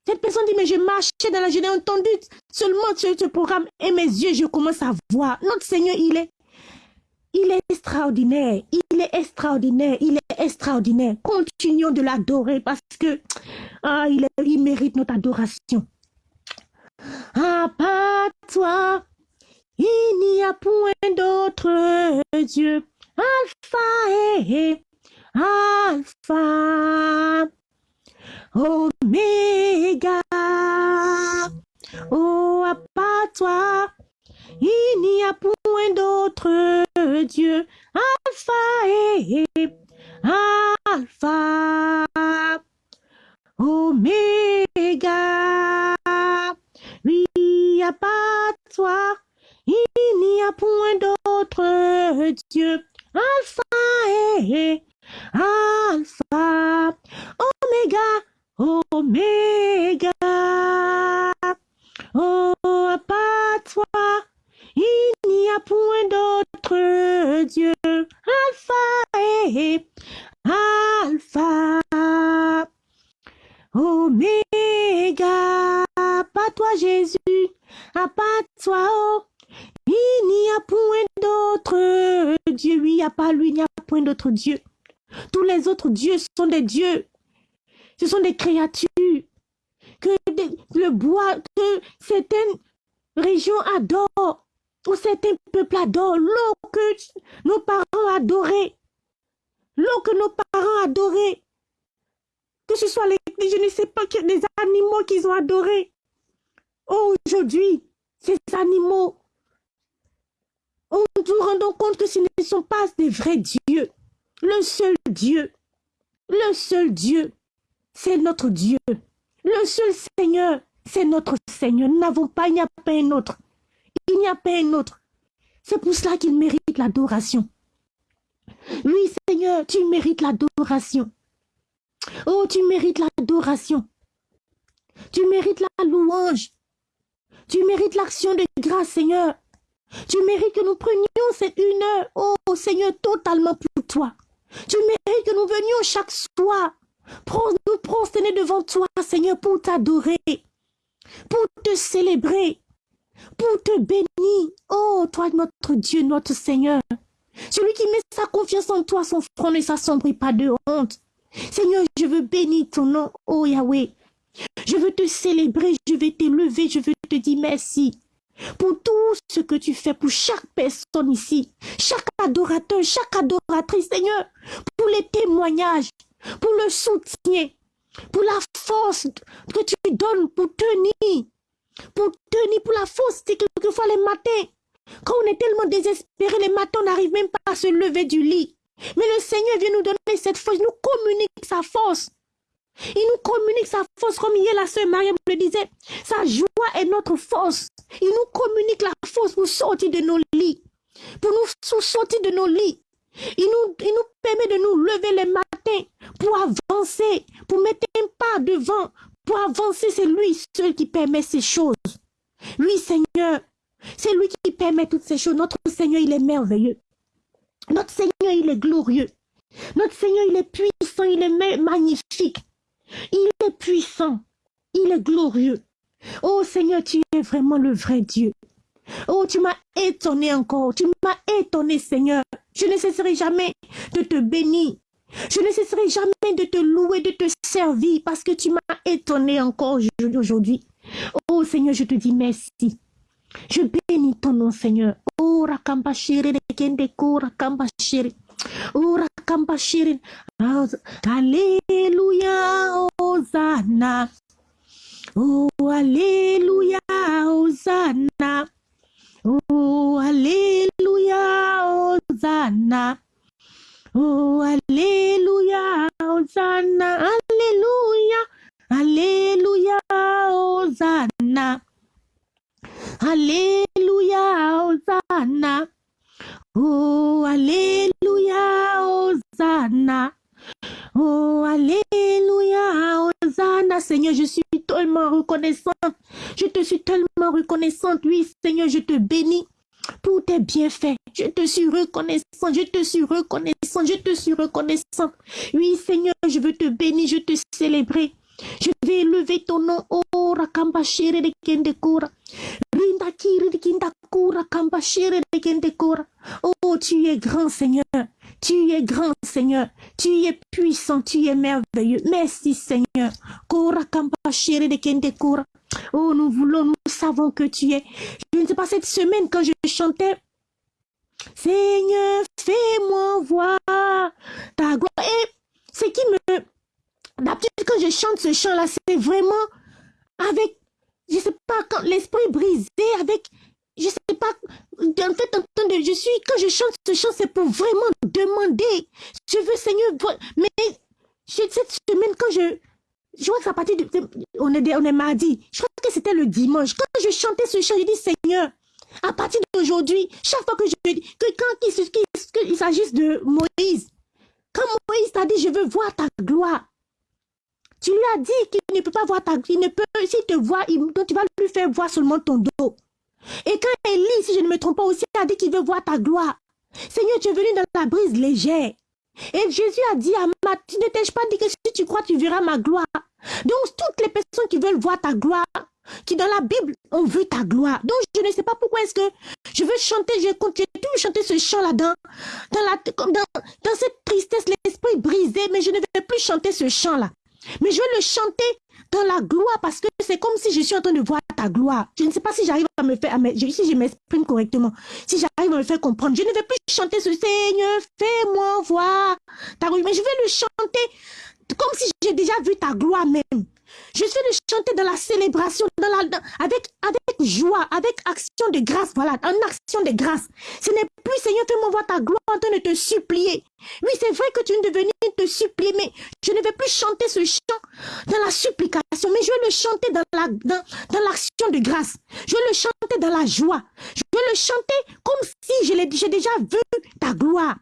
Cette personne dit, mais je marchais dans la journée, entendu seulement ce, ce programme et mes yeux, je commence à voir. Notre Seigneur, il est, il est extraordinaire. Il est extraordinaire. Il est extraordinaire. Continuons de l'adorer parce que ah, il, il mérite notre adoration. À part toi, il n'y a point d'autre Dieu. Alpha et Alpha. Oméga. Oh, à part toi, il n'y a point d'autre Dieu. Alpha et Alpha. Oméga. Oui, à part toi, il n'y a point d'autre Dieu. Alpha et Alpha. Oméga. Oméga. Oh, à part toi, il n'y a point d'autre Dieu. Les dieux sont des dieux ce sont des créatures que le bois, que certaines régions adorent, ou certains peuples adorent, l'eau que nos parents adoraient, l'eau que nos parents adoraient, que ce soit les, je ne sais pas, des animaux qu'ils ont adorés. Aujourd'hui, ces animaux, on nous rendons compte que ce ne sont pas des vrais dieux. Le seul Dieu, Dieu c'est notre Dieu. Le seul Seigneur, c'est notre Seigneur. Nous n'avons pas, il n'y a pas un autre. Il n'y a pas un autre. C'est pour cela qu'il mérite l'adoration. Oui, Seigneur, tu mérites l'adoration. Oh, tu mérites l'adoration. Tu mérites la louange. Tu mérites l'action de grâce, Seigneur. Tu mérites que nous prenions cette une heure, oh Seigneur, totalement pour toi. Tu mérites que nous venions chaque soir nous prosterner devant toi, Seigneur, pour t'adorer, pour te célébrer, pour te bénir. Oh, toi, notre Dieu, notre Seigneur. Celui qui met sa confiance en toi, son front ne s'assombrit pas de honte. Seigneur, je veux bénir ton nom, oh Yahweh. Je veux te célébrer, je veux t'élever, je veux te dire merci pour tout ce que tu fais pour chaque personne ici, chaque adorateur, chaque adoratrice, Seigneur, pour les témoignages, pour le soutien, pour la force que tu donnes pour tenir, pour tenir, pour la force, c'est quelquefois les matins, quand on est tellement désespéré, les matins, on n'arrive même pas à se lever du lit. Mais le Seigneur vient nous donner cette force, nous communique sa force. Il nous communique sa force, comme hier la sœur Mariam le disait. Sa joie est notre force. Il nous communique la force pour sortir de nos lits. Pour nous sortir de nos lits. Il nous, il nous permet de nous lever les matins pour avancer, pour mettre un pas devant, pour avancer. C'est lui seul qui permet ces choses. Lui, Seigneur, c'est lui qui permet toutes ces choses. Notre Seigneur, il est merveilleux. Notre Seigneur, il est glorieux. Notre Seigneur, il est puissant, il est magnifique. Il est puissant. Il est glorieux. Oh Seigneur, tu es vraiment le vrai Dieu. Oh, tu m'as étonné encore. Tu m'as étonné, Seigneur. Je ne cesserai jamais de te bénir. Je ne cesserai jamais de te louer, de te servir parce que tu m'as étonné encore aujourd'hui. Oh Seigneur, je te dis merci. Je bénis ton nom, Seigneur. Oh, rakambashiri de kende ko rakambashiri. Oh, rakambashiri. Alléluia, Hosanna. Oh, Alléluia, Hosanna. Oh, Alléluia, Hosanna. Oh, Alléluia, Hosanna. Alléluia, Alléluia, Hosanna. Alléluia, Hosanna. Oh, Alléluia, Hosanna. Oh, Alléluia, Hosanna. Seigneur, je suis tellement reconnaissante. Je te suis tellement reconnaissante. Oui, Seigneur, je te bénis pour tes bienfaits. Je te suis reconnaissant, je te suis reconnaissant, je te suis reconnaissant. Oui, Seigneur, je veux te bénir, je te célébrer. Je vais élever ton nom. Oh, Rakamba de Kendekura. Rinda Kiri de Kamba de. Oh, tu es grand, Seigneur. Tu es grand, Seigneur. Tu es puissant, tu es merveilleux. Merci, Seigneur. Kora. Oh, nous voulons, nous savons que tu es. Je ne sais pas, cette semaine, quand je chantais, Seigneur, fais-moi voir ta gloire. Et ce qui me D'habitude, quand je chante ce chant-là, c'est vraiment avec, je sais pas, quand l'esprit brisé, avec, je sais pas, en fait, en de, je suis, quand je chante ce chant, c'est pour vraiment demander. Je veux, Seigneur, mais cette semaine, quand je, je crois que c'est à partir de, on est, on est mardi, je crois que c'était le dimanche. Quand je chantais ce chant, je dis, Seigneur, à partir d'aujourd'hui, chaque fois que je que quand il, s'agisse de Moïse, quand Moïse t'a dit, je veux voir ta gloire, tu lui as dit qu'il ne peut pas voir ta il ne peut, s'il te voit, tu vas lui faire voir seulement ton dos. Et quand Élie, si je ne me trompe pas aussi, a dit qu'il veut voir ta gloire. Seigneur, tu es venu dans ta brise légère. Et Jésus a dit à ma, tu ne t'ai pas dit que si tu crois, tu verras ma gloire? Donc, toutes les personnes qui veulent voir ta gloire, qui dans la Bible ont vu ta gloire. Donc, je ne sais pas pourquoi est-ce que je veux chanter, je continue toujours chanter ce chant là-dedans, dans, dans, cette tristesse, l'esprit brisé, mais je ne vais plus chanter ce chant-là. Mais je vais le chanter dans la gloire parce que c'est comme si je suis en train de voir ta gloire. Je ne sais pas si j'arrive à me faire, si je m'exprime correctement, si j'arrive à me faire comprendre. Je ne vais plus chanter ce Seigneur, fais-moi voir ta gloire. Mais je vais le chanter comme si j'ai déjà vu ta gloire même. Je vais le chanter dans la célébration, dans la, avec, joie, avec action de grâce, voilà, en action de grâce. Ce n'est plus, Seigneur, fais-moi voir ta gloire en train de te supplier. Oui, c'est vrai que tu viens de venir te supplier, mais je ne vais plus chanter ce chant dans la supplication, mais je vais le chanter dans la dans, dans l'action de grâce. Je vais le chanter dans la joie. Je vais le chanter comme si j'ai déjà vu ta gloire.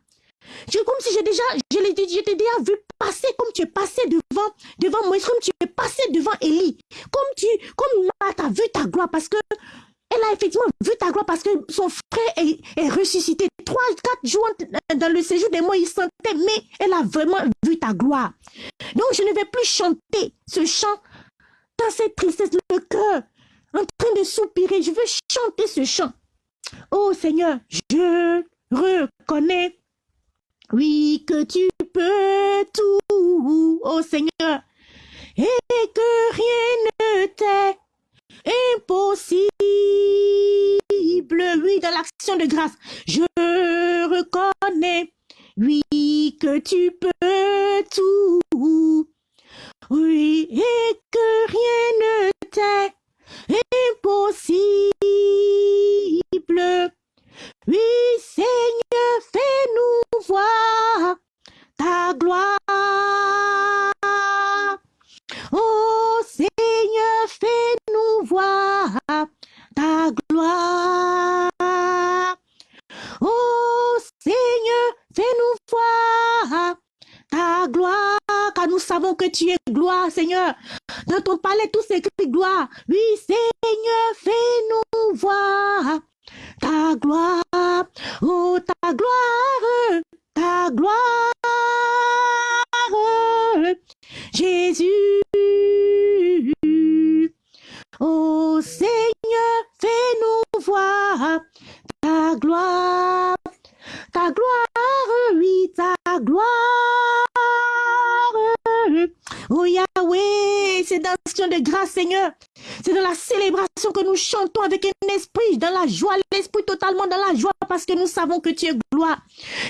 Comme si j'ai déjà, je l'ai déjà vu passer comme tu es passé devant, devant Moïse, comme tu es passé devant Élie, comme tu, comme vu ta gloire parce que elle a effectivement vu ta gloire parce que son frère est, est ressuscité. Trois, quatre jours dans le séjour des mois, il sentait, mais elle a vraiment vu ta gloire. Donc, je ne vais plus chanter ce chant dans cette tristesse, le cœur, en train de soupirer. Je veux chanter ce chant. Oh Seigneur, je reconnais, oui, que tu peux tout, oh Seigneur, et que rien ne t'est impossible. Oui, dans l'action de grâce, je reconnais, oui, que tu peux tout. Oui, et que rien ne t'est impossible. Oui, Seigneur, fais-nous voir ta gloire. Oh Seigneur, fais-nous voir ta gloire. Oh Seigneur, fais-nous voir ta gloire, car nous savons que tu es gloire, Seigneur. Dans ton palais, tout s'écrit gloire. Oui, Seigneur, fais-nous voir ta gloire. Oh, ta gloire, ta gloire. Jésus. Oh Seigneur, fais-nous voir ta gloire, ta gloire, oui, ta gloire. Oh Yahweh, c'est dans de grâce, Seigneur. C'est dans la célébration que nous chantons avec un esprit, dans la joie, l'esprit totalement dans la joie, parce que nous savons que tu es gloire.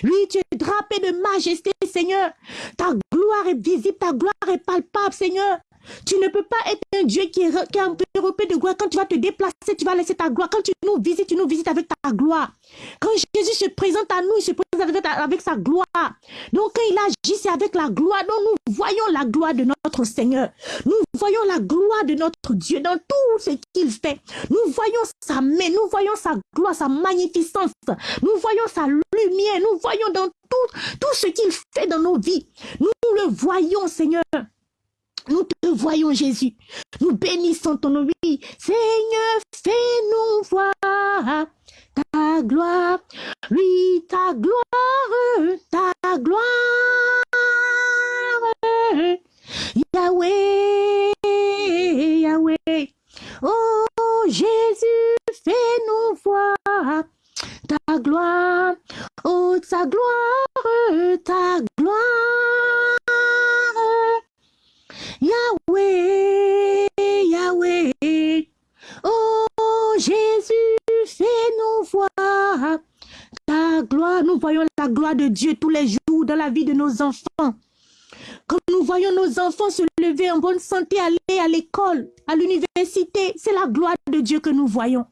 Oui, tu es drapé de majesté, Seigneur. Ta gloire est visible, ta gloire est palpable, Seigneur. Tu ne peux pas être un Dieu qui est, qui de gloire. Quand tu vas te déplacer, tu vas laisser ta gloire. Quand tu nous visites, tu nous visites avec ta gloire. Quand Jésus se présente à nous, il se présente avec, sa gloire. Donc quand il agit, c'est avec la gloire. Donc nous voyons la gloire de notre Seigneur. Nous voyons la gloire de notre Dieu dans tout ce qu'il fait. Nous voyons sa main, nous voyons sa gloire, sa magnificence. Nous voyons sa lumière, nous voyons dans tout, tout ce qu'il fait dans nos vies. Nous le voyons, Seigneur. Nous te voyons, Jésus. Nous bénissons ton nom. Oui. Seigneur, fais-nous voir ta gloire. Oui, ta gloire, ta gloire. Yahweh, Yahweh. Oh, Jésus, fais-nous voir ta gloire. Oh, ta gloire, ta gloire. Yahweh, Yahweh. Oh Jésus, ta gloire. Nous voyons la gloire de Dieu tous les jours dans la vie de nos enfants. Quand nous voyons nos enfants se lever en bonne santé, aller à l'école, à l'université, c'est la gloire de Dieu que nous voyons.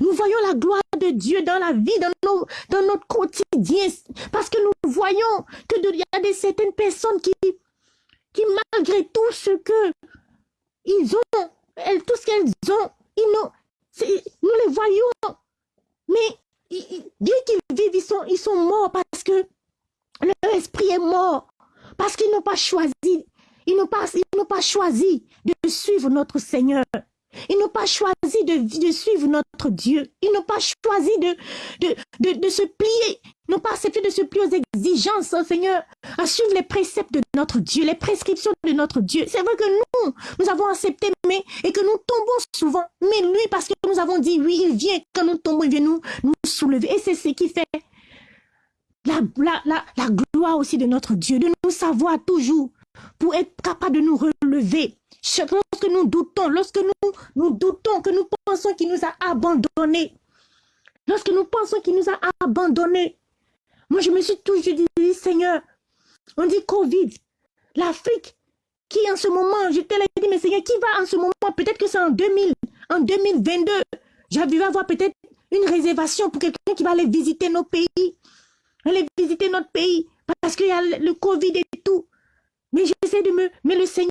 Nous voyons la gloire de Dieu dans la vie, dans, notre quotidien, parce que nous voyons que il y a des certaines personnes qui, malgré tout ce que ils ont, tout ce qu'elles ont, ils nous les voyons. Mais bien qu'ils vivent, ils sont, ils sont morts parce que leur esprit est mort. Parce qu'ils n'ont pas choisi, ils n'ont pas, pas choisi de suivre notre Seigneur. Ils n'ont pas choisi de, de, suivre notre Dieu. Ils n'ont pas choisi de, de, de, se plier, n'ont pas accepté de se plier aux exigences, hein, Seigneur, à suivre les préceptes de notre Dieu, les prescriptions de notre Dieu. C'est vrai que nous, nous avons accepté, mais, et que nous tombons souvent. Mais lui, parce que nous avons dit, oui, il vient, quand nous tombons, il vient nous, nous soulever. Et c'est ce qui fait la, la, la, la gloire aussi de notre Dieu, de nous savoir toujours pour être capable de nous relever. Lorsque nous doutons, lorsque nous, nous doutons, que nous pensons qu'il nous a abandonnés, lorsque nous pensons qu'il nous a abandonnés, moi je me suis toujours dit, Seigneur, on dit Covid, l'Afrique, qui en ce moment, te l'ai dit, mais Seigneur, qui va en ce moment, peut-être que c'est en 2000, en 2022, j'avais avoir peut-être une réservation pour quelqu'un qui va aller visiter nos pays, aller visiter notre pays, parce qu'il y a le Covid et tout. Mais j'essaie de me... Mais le Seigneur,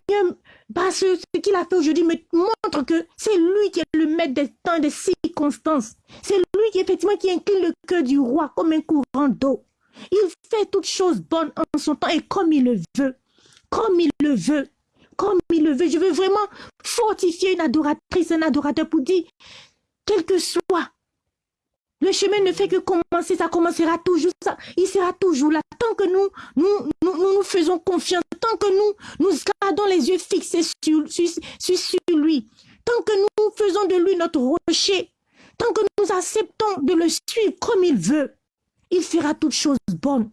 que ce qu'il a fait aujourd'hui me montre que c'est lui qui est le maître des temps des circonstances. C'est lui qui, effectivement, qui incline le cœur du roi comme un courant d'eau. Il fait toutes choses bonnes en son temps et comme il le veut. Comme il le veut. Comme il le veut. Je veux vraiment fortifier une adoratrice, un adorateur pour dire, quel que soit le chemin ne fait que commencer, ça commencera toujours, il sera toujours là. Tant que nous, nous, faisons confiance, tant que nous, nous gardons les yeux fixés sur, lui, tant que nous faisons de lui notre rocher, tant que nous acceptons de le suivre comme il veut, il fera toutes choses bonnes.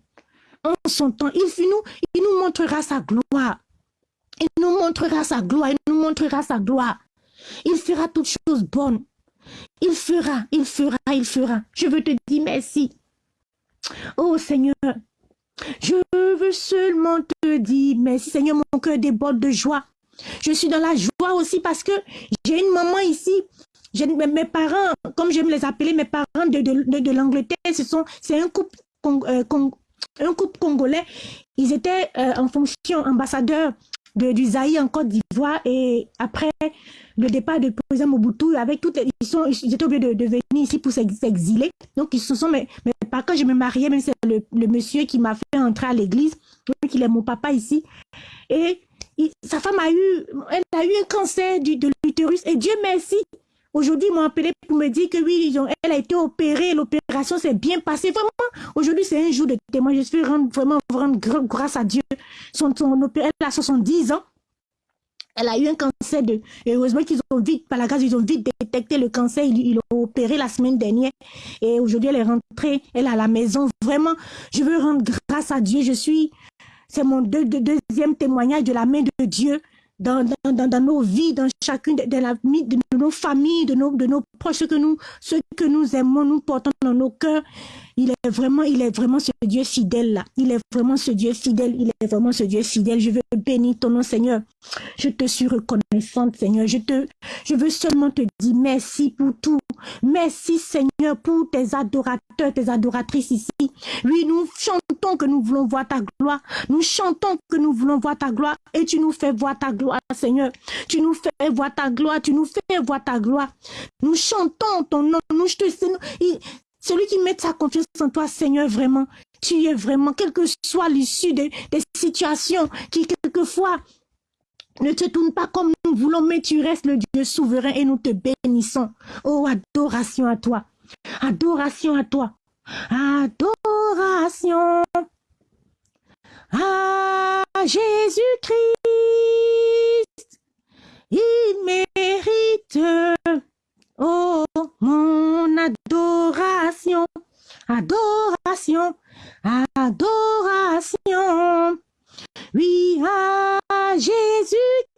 En son temps, il nous montrera sa gloire. Il nous montrera sa gloire, il nous montrera sa gloire. Il fera toutes choses bonnes. Il fera, il fera, il fera. Je veux te dire merci. Oh Seigneur, je veux seulement te dire merci. Seigneur, mon cœur déborde de joie. Je suis dans la joie aussi parce que j'ai une maman ici. Mes parents, comme j'aime les appeler, mes parents de, l'Angleterre, c'est un couple, congolais. Ils étaient euh, en fonction ambassadeur de, du Zaï en Côte d'Ivoire et après le départ de président Mobutu, avec toutes ils, sont, ils étaient obligés de, venir ici pour s'exiler. Donc, ils se sont, mais, mais pas quand je me mariais, même c'est le, le, monsieur qui m'a fait entrer à l'église, donc il est mon papa ici. Et sa femme a eu, elle a eu un cancer du, de l'utérus et Dieu merci. Aujourd'hui, ils m'ont appelé pour me dire que oui, ils ont, elle a été opérée, l'opération s'est bien passée. Vraiment, aujourd'hui, c'est un jour de témoin. Je suis vraiment, vraiment, vraiment grâce à Dieu. Son, son, elle a 70 ans. Elle a eu un cancer de... Heureusement qu'ils ont vite, par la grâce, ils ont vite détecté le cancer. Ils l'ont opéré la semaine dernière. Et aujourd'hui, elle est rentrée. Elle est à la maison. Vraiment, je veux rendre grâce à Dieu. Je suis... C'est mon deuxième témoignage de la main de Dieu dans, dans, dans, nos vies, dans chacune de, la, de nos familles, de nos, de nos proches, que nous, ceux que nous aimons, nous portons dans nos cœurs. Il est vraiment, il est vraiment ce Dieu fidèle là. Il est vraiment ce Dieu fidèle. Il est vraiment ce Dieu fidèle. Je veux bénir ton nom, Seigneur. Je te suis reconnaissante, Seigneur. Je te, je veux seulement te dire merci pour tout. Merci, Seigneur, pour tes adorateurs, tes adoratrices ici. Oui, nous chantons que nous voulons voir ta gloire. Nous chantons que nous voulons voir ta gloire et tu nous fais voir ta gloire, Seigneur. Tu nous fais voir ta gloire. Tu nous fais voir ta gloire. Nous chantons ton nom. Nous, te, celui qui met sa confiance en toi, Seigneur, vraiment, tu es vraiment, quelle que soit l'issue des, situations qui, quelquefois, ne te tournent pas comme nous voulons, mais tu restes le Dieu souverain et nous te bénissons. Oh, adoration à toi. Adoration à toi. Adoration à Jésus-Christ. Il mérite Oh, mon adoration, adoration, adoration. Oui, à Jésus-Christ.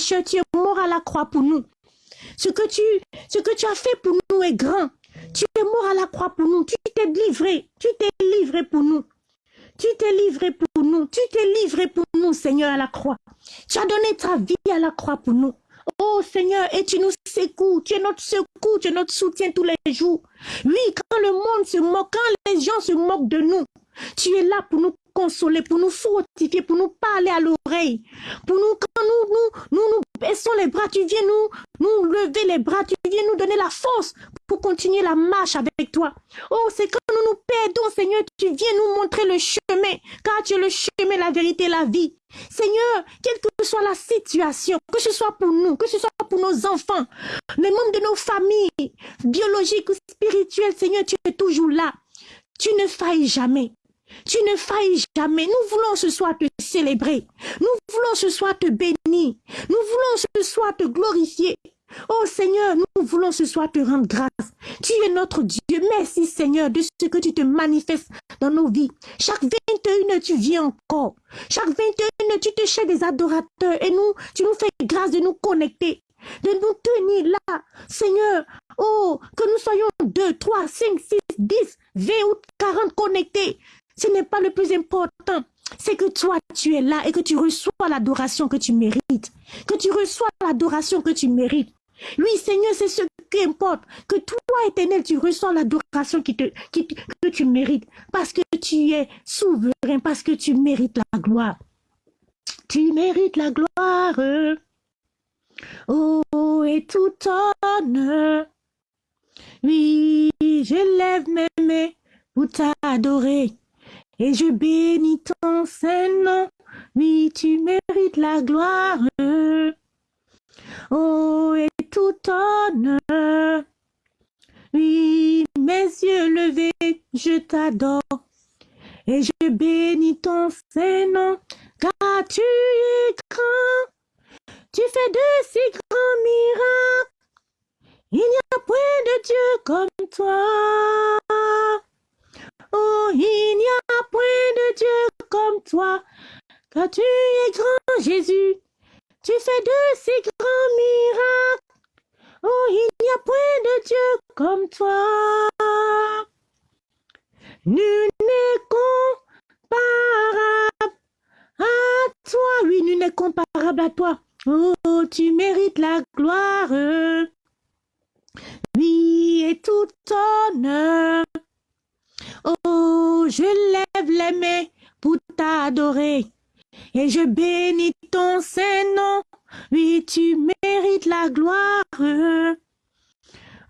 Tu es mort à la croix pour nous. Ce que tu, ce que tu as fait pour nous est grand. Tu es mort à la croix pour nous. Tu t'es livré. Tu t'es livré pour nous. Tu t'es livré pour nous. Tu t'es livré pour nous, Seigneur, à la croix. Tu as donné ta vie à la croix pour nous. Oh Seigneur, et tu nous secoues, tu es notre secours, tu es notre soutien tous les jours. Oui, quand le monde se moque, quand les gens se moquent de nous, tu es là pour nous consoler, pour nous fortifier, pour nous parler à l'oreille. Pour nous, quand nous, nous, baissons les bras, tu viens nous, nous lever les bras, tu viens nous donner la force pour continuer la marche avec toi. Oh, c'est quand nous nous perdons, Seigneur, tu viens nous montrer le chemin, car tu es le chemin, la vérité, la vie. Seigneur, quelle que soit la situation, que ce soit pour nous, que ce soit pour nos enfants, les membres de nos familles, biologiques ou spirituelles, Seigneur, tu es toujours là. Tu ne failles jamais. Tu ne failles jamais. Nous voulons ce soir te célébrer. Nous voulons ce soir te bénir. Nous voulons ce soir te glorifier. Oh Seigneur, nous voulons ce soir te rendre grâce. Tu es notre Dieu. Merci Seigneur de ce que tu te manifestes dans nos vies. Chaque 21 tu viens encore. Chaque 21 tu te cherches des adorateurs et nous, tu nous fais grâce de nous connecter, de nous tenir là. Seigneur, oh, que nous soyons 2, 3, 5, 6, 10, 20 ou 40 connectés. Ce n'est pas le plus important. C'est que toi, tu es là et que tu reçois l'adoration que tu mérites. Que tu reçois l'adoration que tu mérites. Oui, Seigneur, c'est ce qui importe. Que toi, éternel, tu reçois l'adoration que tu mérites. Parce que tu es souverain, parce que tu mérites la gloire. Tu mérites la gloire. Oh, et tout honneur. Oui, je lève mes mains pour t'adorer. Et je bénis ton Saint-Nom. Oui, tu mérites la gloire. Oh, et tout honneur. Oui, mes yeux levés, je t'adore. Et je bénis ton Saint-Nom, car tu es grand. Tu fais de si grands miracles. Il n'y a point de Dieu comme toi. Oh, il n'y a point de Dieu comme toi, car tu es grand Jésus. Tu fais de si grands miracles. Oh, il n'y a point de Dieu comme toi. Nul n'est comparable à toi. Oui, nul n'est comparable à toi. Oh, tu mérites la gloire. Oui, et tout honneur. Oh, je lève les mains pour t'adorer et je bénis ton Saint-Nom. Oui, tu mérites la gloire.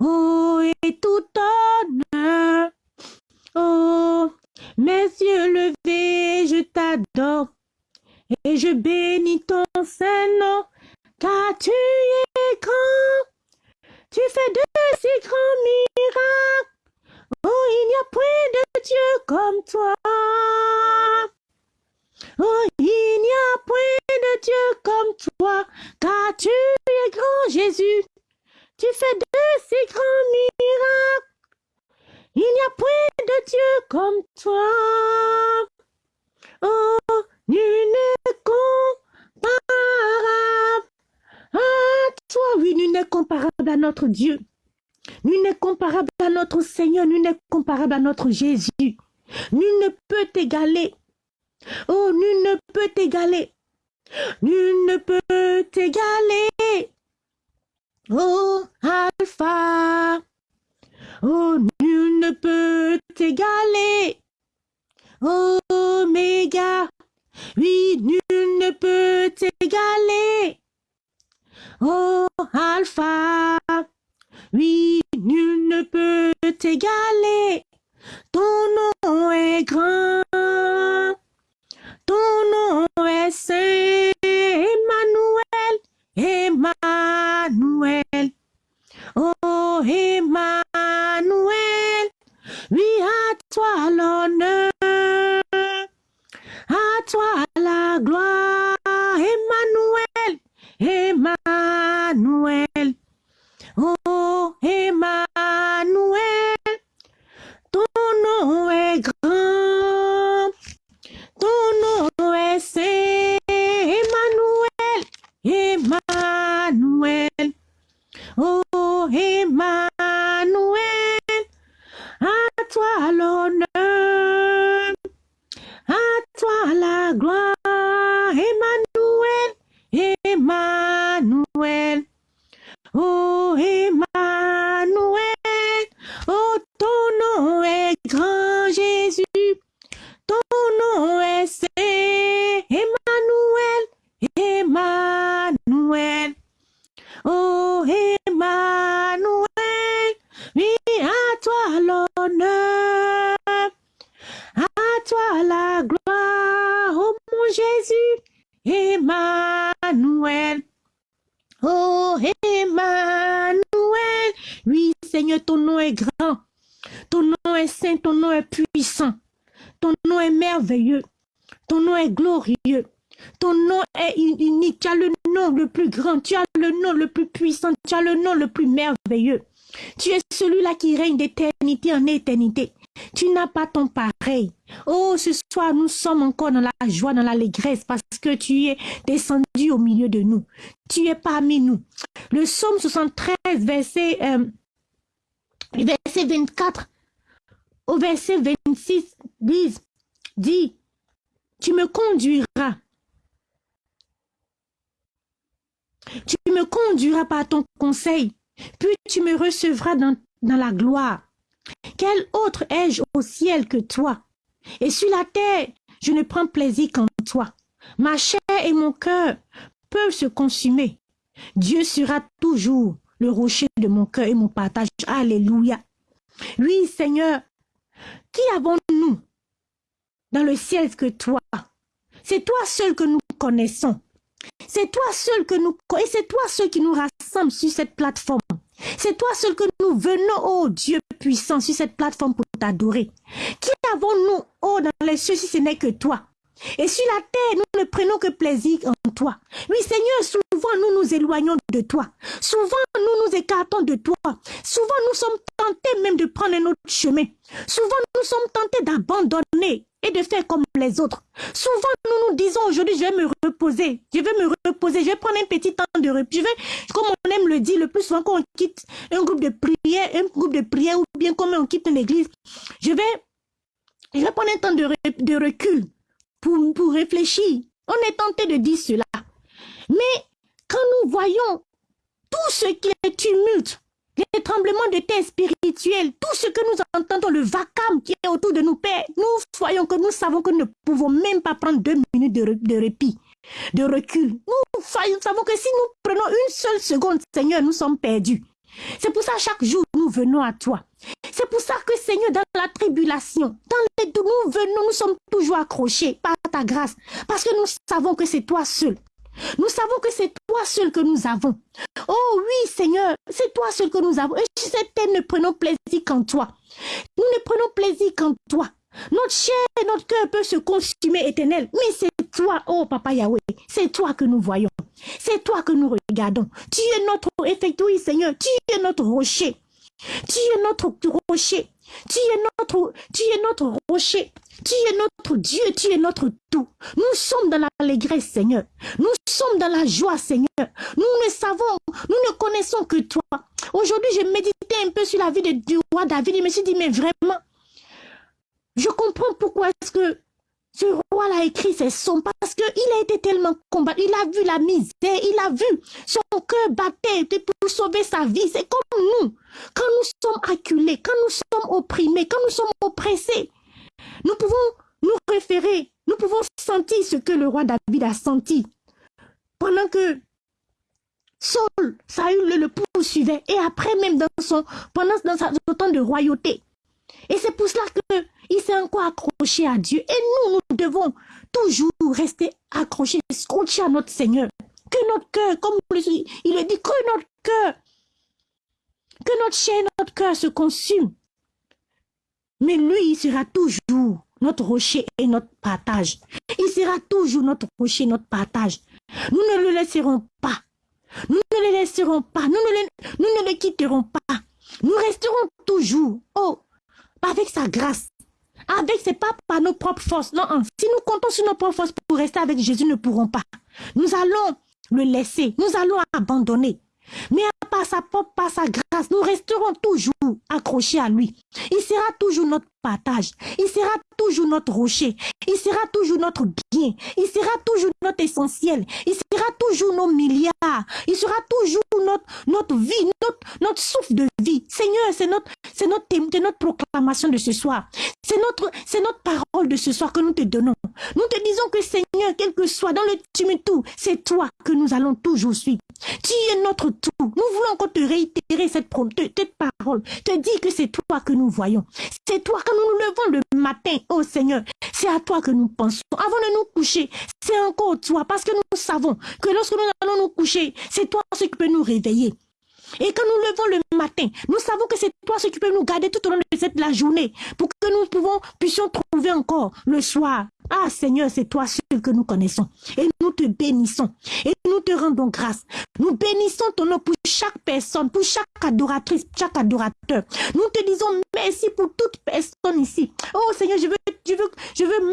Oh, et tout honneur. Oh, mes yeux levés, je t'adore et je bénis ton Saint-Nom, car tu es grand. Tu fais de si grands miracles. Oh, il n'y a point de Dieu comme toi. Oh, il n'y a point de Dieu comme toi, car tu es grand Jésus. Tu fais de si grands miracles. Il n'y a point de Dieu comme toi. Oh, nul n'est comparable à toi. Oui, nul n'est comparable à notre Dieu. Nul n'est comparable à notre Seigneur, nul n'est comparable à notre Jésus. Nul ne peut t'égaler. Oh, nul ne peut t'égaler. Nul ne peut t'égaler. Oh, Alpha. Oh, nul ne peut t'égaler. Oh, Oméga. Oui, nul ne peut t'égaler. Oh, Alpha. Oui, nul ne peut t'égaler. Ton nom est grand. Ton nom sommes encore dans la joie, dans l'allégresse, parce que tu es descendu au milieu de nous. Tu es parmi nous. Le psaume 73, verset, euh, verset 24 au verset 26, dit, dit, tu me conduiras. Tu me conduiras par ton conseil, puis tu me recevras dans, dans la gloire. Quel autre ai-je au ciel que toi? Et sur la terre, je ne prends plaisir qu'en toi. Ma chair et mon cœur peuvent se consumer. Dieu sera toujours le rocher de mon cœur et mon partage. Alléluia. Oui, Seigneur, qui avons-nous dans le ciel que toi? C'est toi seul que nous connaissons. C'est toi seul que nous et c'est toi seul qui nous rassemble sur cette plateforme. C'est toi seul que nous venons, oh Dieu puissant, sur cette plateforme pour t'adorer. Qui avons-nous, oh, dans les cieux, si ce n'est que toi? Et sur la terre, nous ne prenons que plaisir en toi. Oui, Seigneur, souvent nous nous éloignons de toi. Souvent nous nous écartons de toi. Souvent nous sommes tentés même de prendre un autre chemin. Souvent nous sommes tentés d'abandonner et de faire comme les autres. Souvent nous nous disons aujourd'hui je vais me reposer. Je vais me reposer. Je vais prendre un petit temps de repos. Je vais, comme on aime le dire le plus souvent quand on quitte un groupe de prière, un groupe de prière ou bien comme on quitte une église, je vais, je vais prendre un temps de, de recul pour, pour réfléchir. On est tenté de dire cela. Mais quand nous voyons tout ce qui est tumulte, les tremblements de terre spirituels, tout ce que nous entendons, le vacarme qui est autour de nous, Père, nous voyons que nous savons que nous ne pouvons même pas prendre deux minutes de, de répit, de recul. Nous savons que si nous prenons une seule seconde, Seigneur, nous sommes perdus. C'est pour ça, chaque jour, nous venons à toi. C'est pour ça que, Seigneur, dans la tribulation, dans les nous venons, nous sommes toujours accrochés par ta grâce. Parce que nous savons que c'est toi seul. Nous savons que c'est toi seul que nous avons. Oh oui, Seigneur, c'est toi seul que nous avons. Et sur cette terre, ne prenons plaisir qu'en toi. Nous ne prenons plaisir qu'en toi. Notre chair et notre cœur peuvent se consumer éternel. Mais c'est toi, oh Papa Yahweh, c'est toi que nous voyons. C'est toi que nous regardons. Tu es notre effectué, Seigneur. Tu es notre rocher. Tu es notre rocher. Tu es notre, tu es notre rocher. Tu es notre Dieu, tu es notre tout. Nous sommes dans l'allégresse, Seigneur. Nous sommes dans la joie, Seigneur. Nous ne savons, nous ne connaissons que toi. Aujourd'hui, j'ai médité un peu sur la vie de, du roi David. Je me suis dit, mais vraiment, je comprends pourquoi est-ce que ce roi-là écrit ses sons parce qu'il a été tellement combattu. Il a vu la misère, il a vu son cœur battre pour sauver sa vie. C'est comme nous. Quand nous sommes acculés, quand nous sommes opprimés, quand nous sommes oppressés, nous pouvons nous référer, nous pouvons sentir ce que le roi David a senti. Pendant que Saul, Saül le, le poursuivait, et après même dans son, pendant dans son temps de royauté. Et c'est pour cela qu'il s'est encore accroché à Dieu. Et nous, nous devons toujours rester accrochés, scotchés à notre Seigneur. Que notre cœur, comme il le dit, que notre cœur, que notre chair, notre cœur se consume. Mais lui, il sera toujours notre rocher et notre partage. Il sera toujours notre rocher, notre partage. Nous ne le laisserons pas. Nous ne le laisserons pas. Nous ne le, nous ne le quitterons pas. Nous resterons toujours. Oh, avec sa grâce. Avec, c'est pas par nos propres forces. Non, hein. si nous comptons sur nos propres forces pour rester avec Jésus, nous ne pourrons pas. Nous allons le laisser. Nous allons abandonner. Mais par sa propre, par sa grâce, nous resterons toujours accrochés à lui. Il sera toujours notre partage. Il sera toujours notre rocher. Il sera toujours notre Il sera toujours notre essentiel. Il sera toujours nos milliards. Il sera toujours notre, notre vie, notre, notre souffle de vie. Seigneur, c'est notre, c'est notre, notre proclamation de ce soir. C'est notre, c'est notre parole de ce soir que nous te donnons. Nous te disons que Seigneur, quel que soit dans le tumulte, c'est toi que nous allons toujours suivre. Tu es notre tout. Nous voulons encore te réitérer cette, cette parole. Te dire que c'est toi que nous voyons. C'est toi que nous nous levons le matin, oh Seigneur. C'est à toi que nous pensons. Avant de nous coucher, c'est encore toi. Parce que nous savons que lorsque nous allons nous coucher, c'est toi ce qui peut nous réveiller. Et quand nous levons le matin, nous savons que c'est toi ce qui peut nous garder tout au long de cette la journée pour que nous puissions trouver encore le soir. Ah Seigneur, c'est toi seul que nous connaissons. Et nous te bénissons. Et nous te rendons grâce. Nous bénissons ton nom pour chaque personne, pour chaque adoratrice, chaque adorateur. Nous te disons merci pour toute personne ici. Oh Seigneur, je veux, je veux, je veux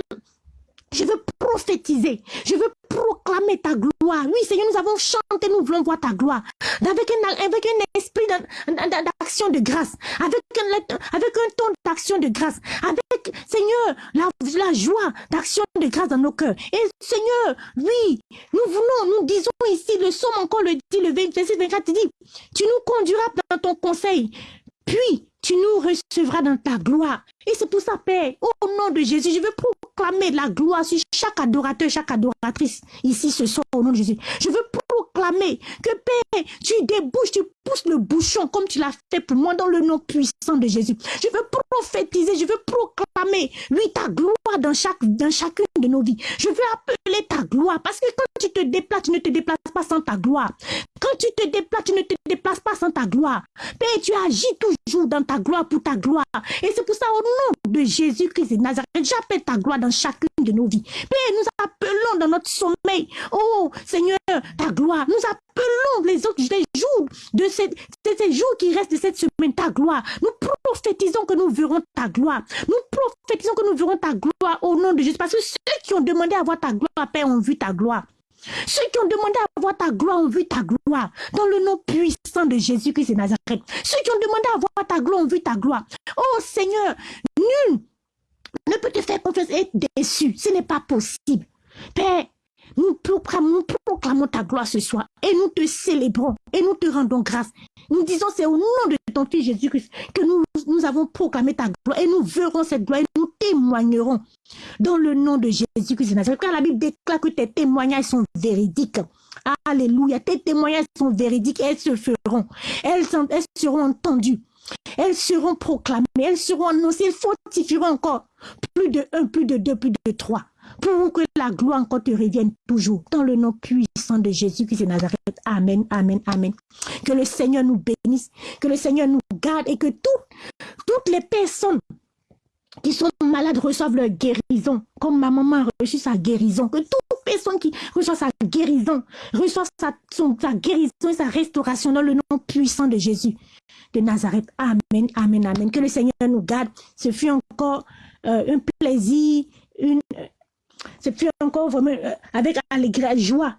je veux prophétiser. Je veux proclamer ta gloire. Oui, Seigneur, nous avons chanté, nous voulons voir ta gloire. Avec un, esprit d'action de grâce. Avec un, avec un ton d'action de grâce. Avec, Seigneur, la, joie d'action de grâce dans nos cœurs. Et Seigneur, oui, nous voulons, nous disons ici, le somme encore le dit, le 26, 24, tu dis, tu nous conduiras dans ton conseil. Puis, tu nous recevras dans ta gloire. Et c'est pour ça, Père, au nom de Jésus, je veux proclamer la gloire sur chaque adorateur, chaque adoratrice ici ce soir, au nom de Jésus. Je veux proclamer que, Père, tu débouches, tu pousses le bouchon comme tu l'as fait pour moi dans le nom puissant de Jésus. Je veux prophétiser, je veux proclamer, lui, ta gloire dans, chaque, dans chacune de nos vies. Je veux appeler ta gloire parce que quand tu te déplaces, tu ne te déplaces pas sans ta gloire. Quand tu te déplaces, tu ne te déplaces pas sans ta gloire. Père, tu agis toujours dans ta gloire pour ta gloire. Et c'est pour ça, au nom de Jésus-Christ de Nazareth, j'appelle ta gloire dans chacune de nos vies. Père, nous appelons dans notre sommeil, oh Seigneur, ta gloire. Nous appelons les autres les jours de ces, ces jours qui restent de cette semaine, ta gloire. Nous prophétisons que nous verrons ta gloire. Nous prophétisons que nous verrons ta gloire au nom de Jésus. Parce que ceux qui ont demandé à voir ta gloire, Père, ont vu ta gloire. Ceux qui ont demandé à voir ta gloire ont vu ta gloire. Dans le nom puissant de Jésus-Christ de Nazareth. Ceux qui ont demandé à voir ta gloire ont vu ta gloire. Oh Seigneur, nul ne peut te faire confiance et être déçu. Ce n'est pas possible. Père, nous proclamons, ta gloire ce soir et nous te célébrons et nous te rendons grâce. Nous disons, c'est au nom de ton Fils Jésus-Christ que nous, nous avons proclamé ta gloire et nous verrons cette gloire et nous témoignerons dans le nom de Jésus-Christ. Car la Bible déclare que tes témoignages sont véridiques. Alléluia. Tes témoignages sont véridiques et elles se feront. Elles, elles seront entendues. Elles seront proclamées. Elles seront annoncées. Elles fortifieront encore. Plus de un, plus de deux, plus de trois. Pour que la gloire encore te revienne toujours. Dans le nom puissant de Jésus-Christ de Nazareth. Amen, amen, amen. Que le Seigneur nous bénisse. Que le Seigneur nous garde et que toutes les personnes qui sont malades reçoivent leur guérison, comme ma maman a reçu sa guérison, que toute personne qui reçoit sa guérison, reçoit sa, guérison et sa restauration dans le nom puissant de Jésus de Nazareth. Amen, amen, amen. Que le Seigneur nous garde. Ce fut encore euh, un plaisir, une, euh, ce fut encore vraiment euh, avec alegria, joie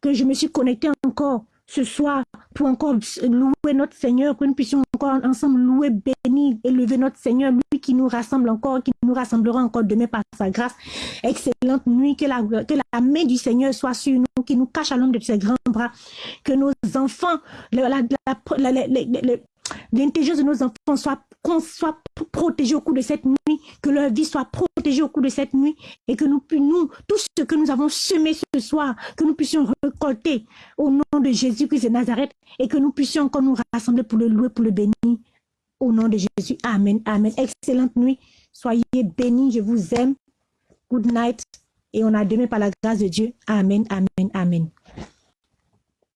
que je me suis connectée encore ce soir pour encore louer notre Seigneur, que nous puissions encore ensemble louer, bénir, élever notre Seigneur, lui qui nous rassemble encore, qui nous rassemblera encore demain par sa grâce. Excellente nuit, que la, que la main du Seigneur soit sur nous, qui nous cache à l'ombre de ses grands bras, que nos enfants, l'intelligence de nos enfants soit protégés au cours de cette nuit, que leur vie soit protégée au cours de cette nuit et que nous, nous, tout ce que nous avons semé ce soir, que nous puissions récolter au nom de Jésus-Christ de Nazareth et que nous puissions encore nous rassembler pour le louer, pour le bénir. Au nom de Jésus. Amen. Amen. Excellente nuit. Soyez bénis. Je vous aime. Good night. Et on a demain par la grâce de Dieu. Amen. Amen. Amen.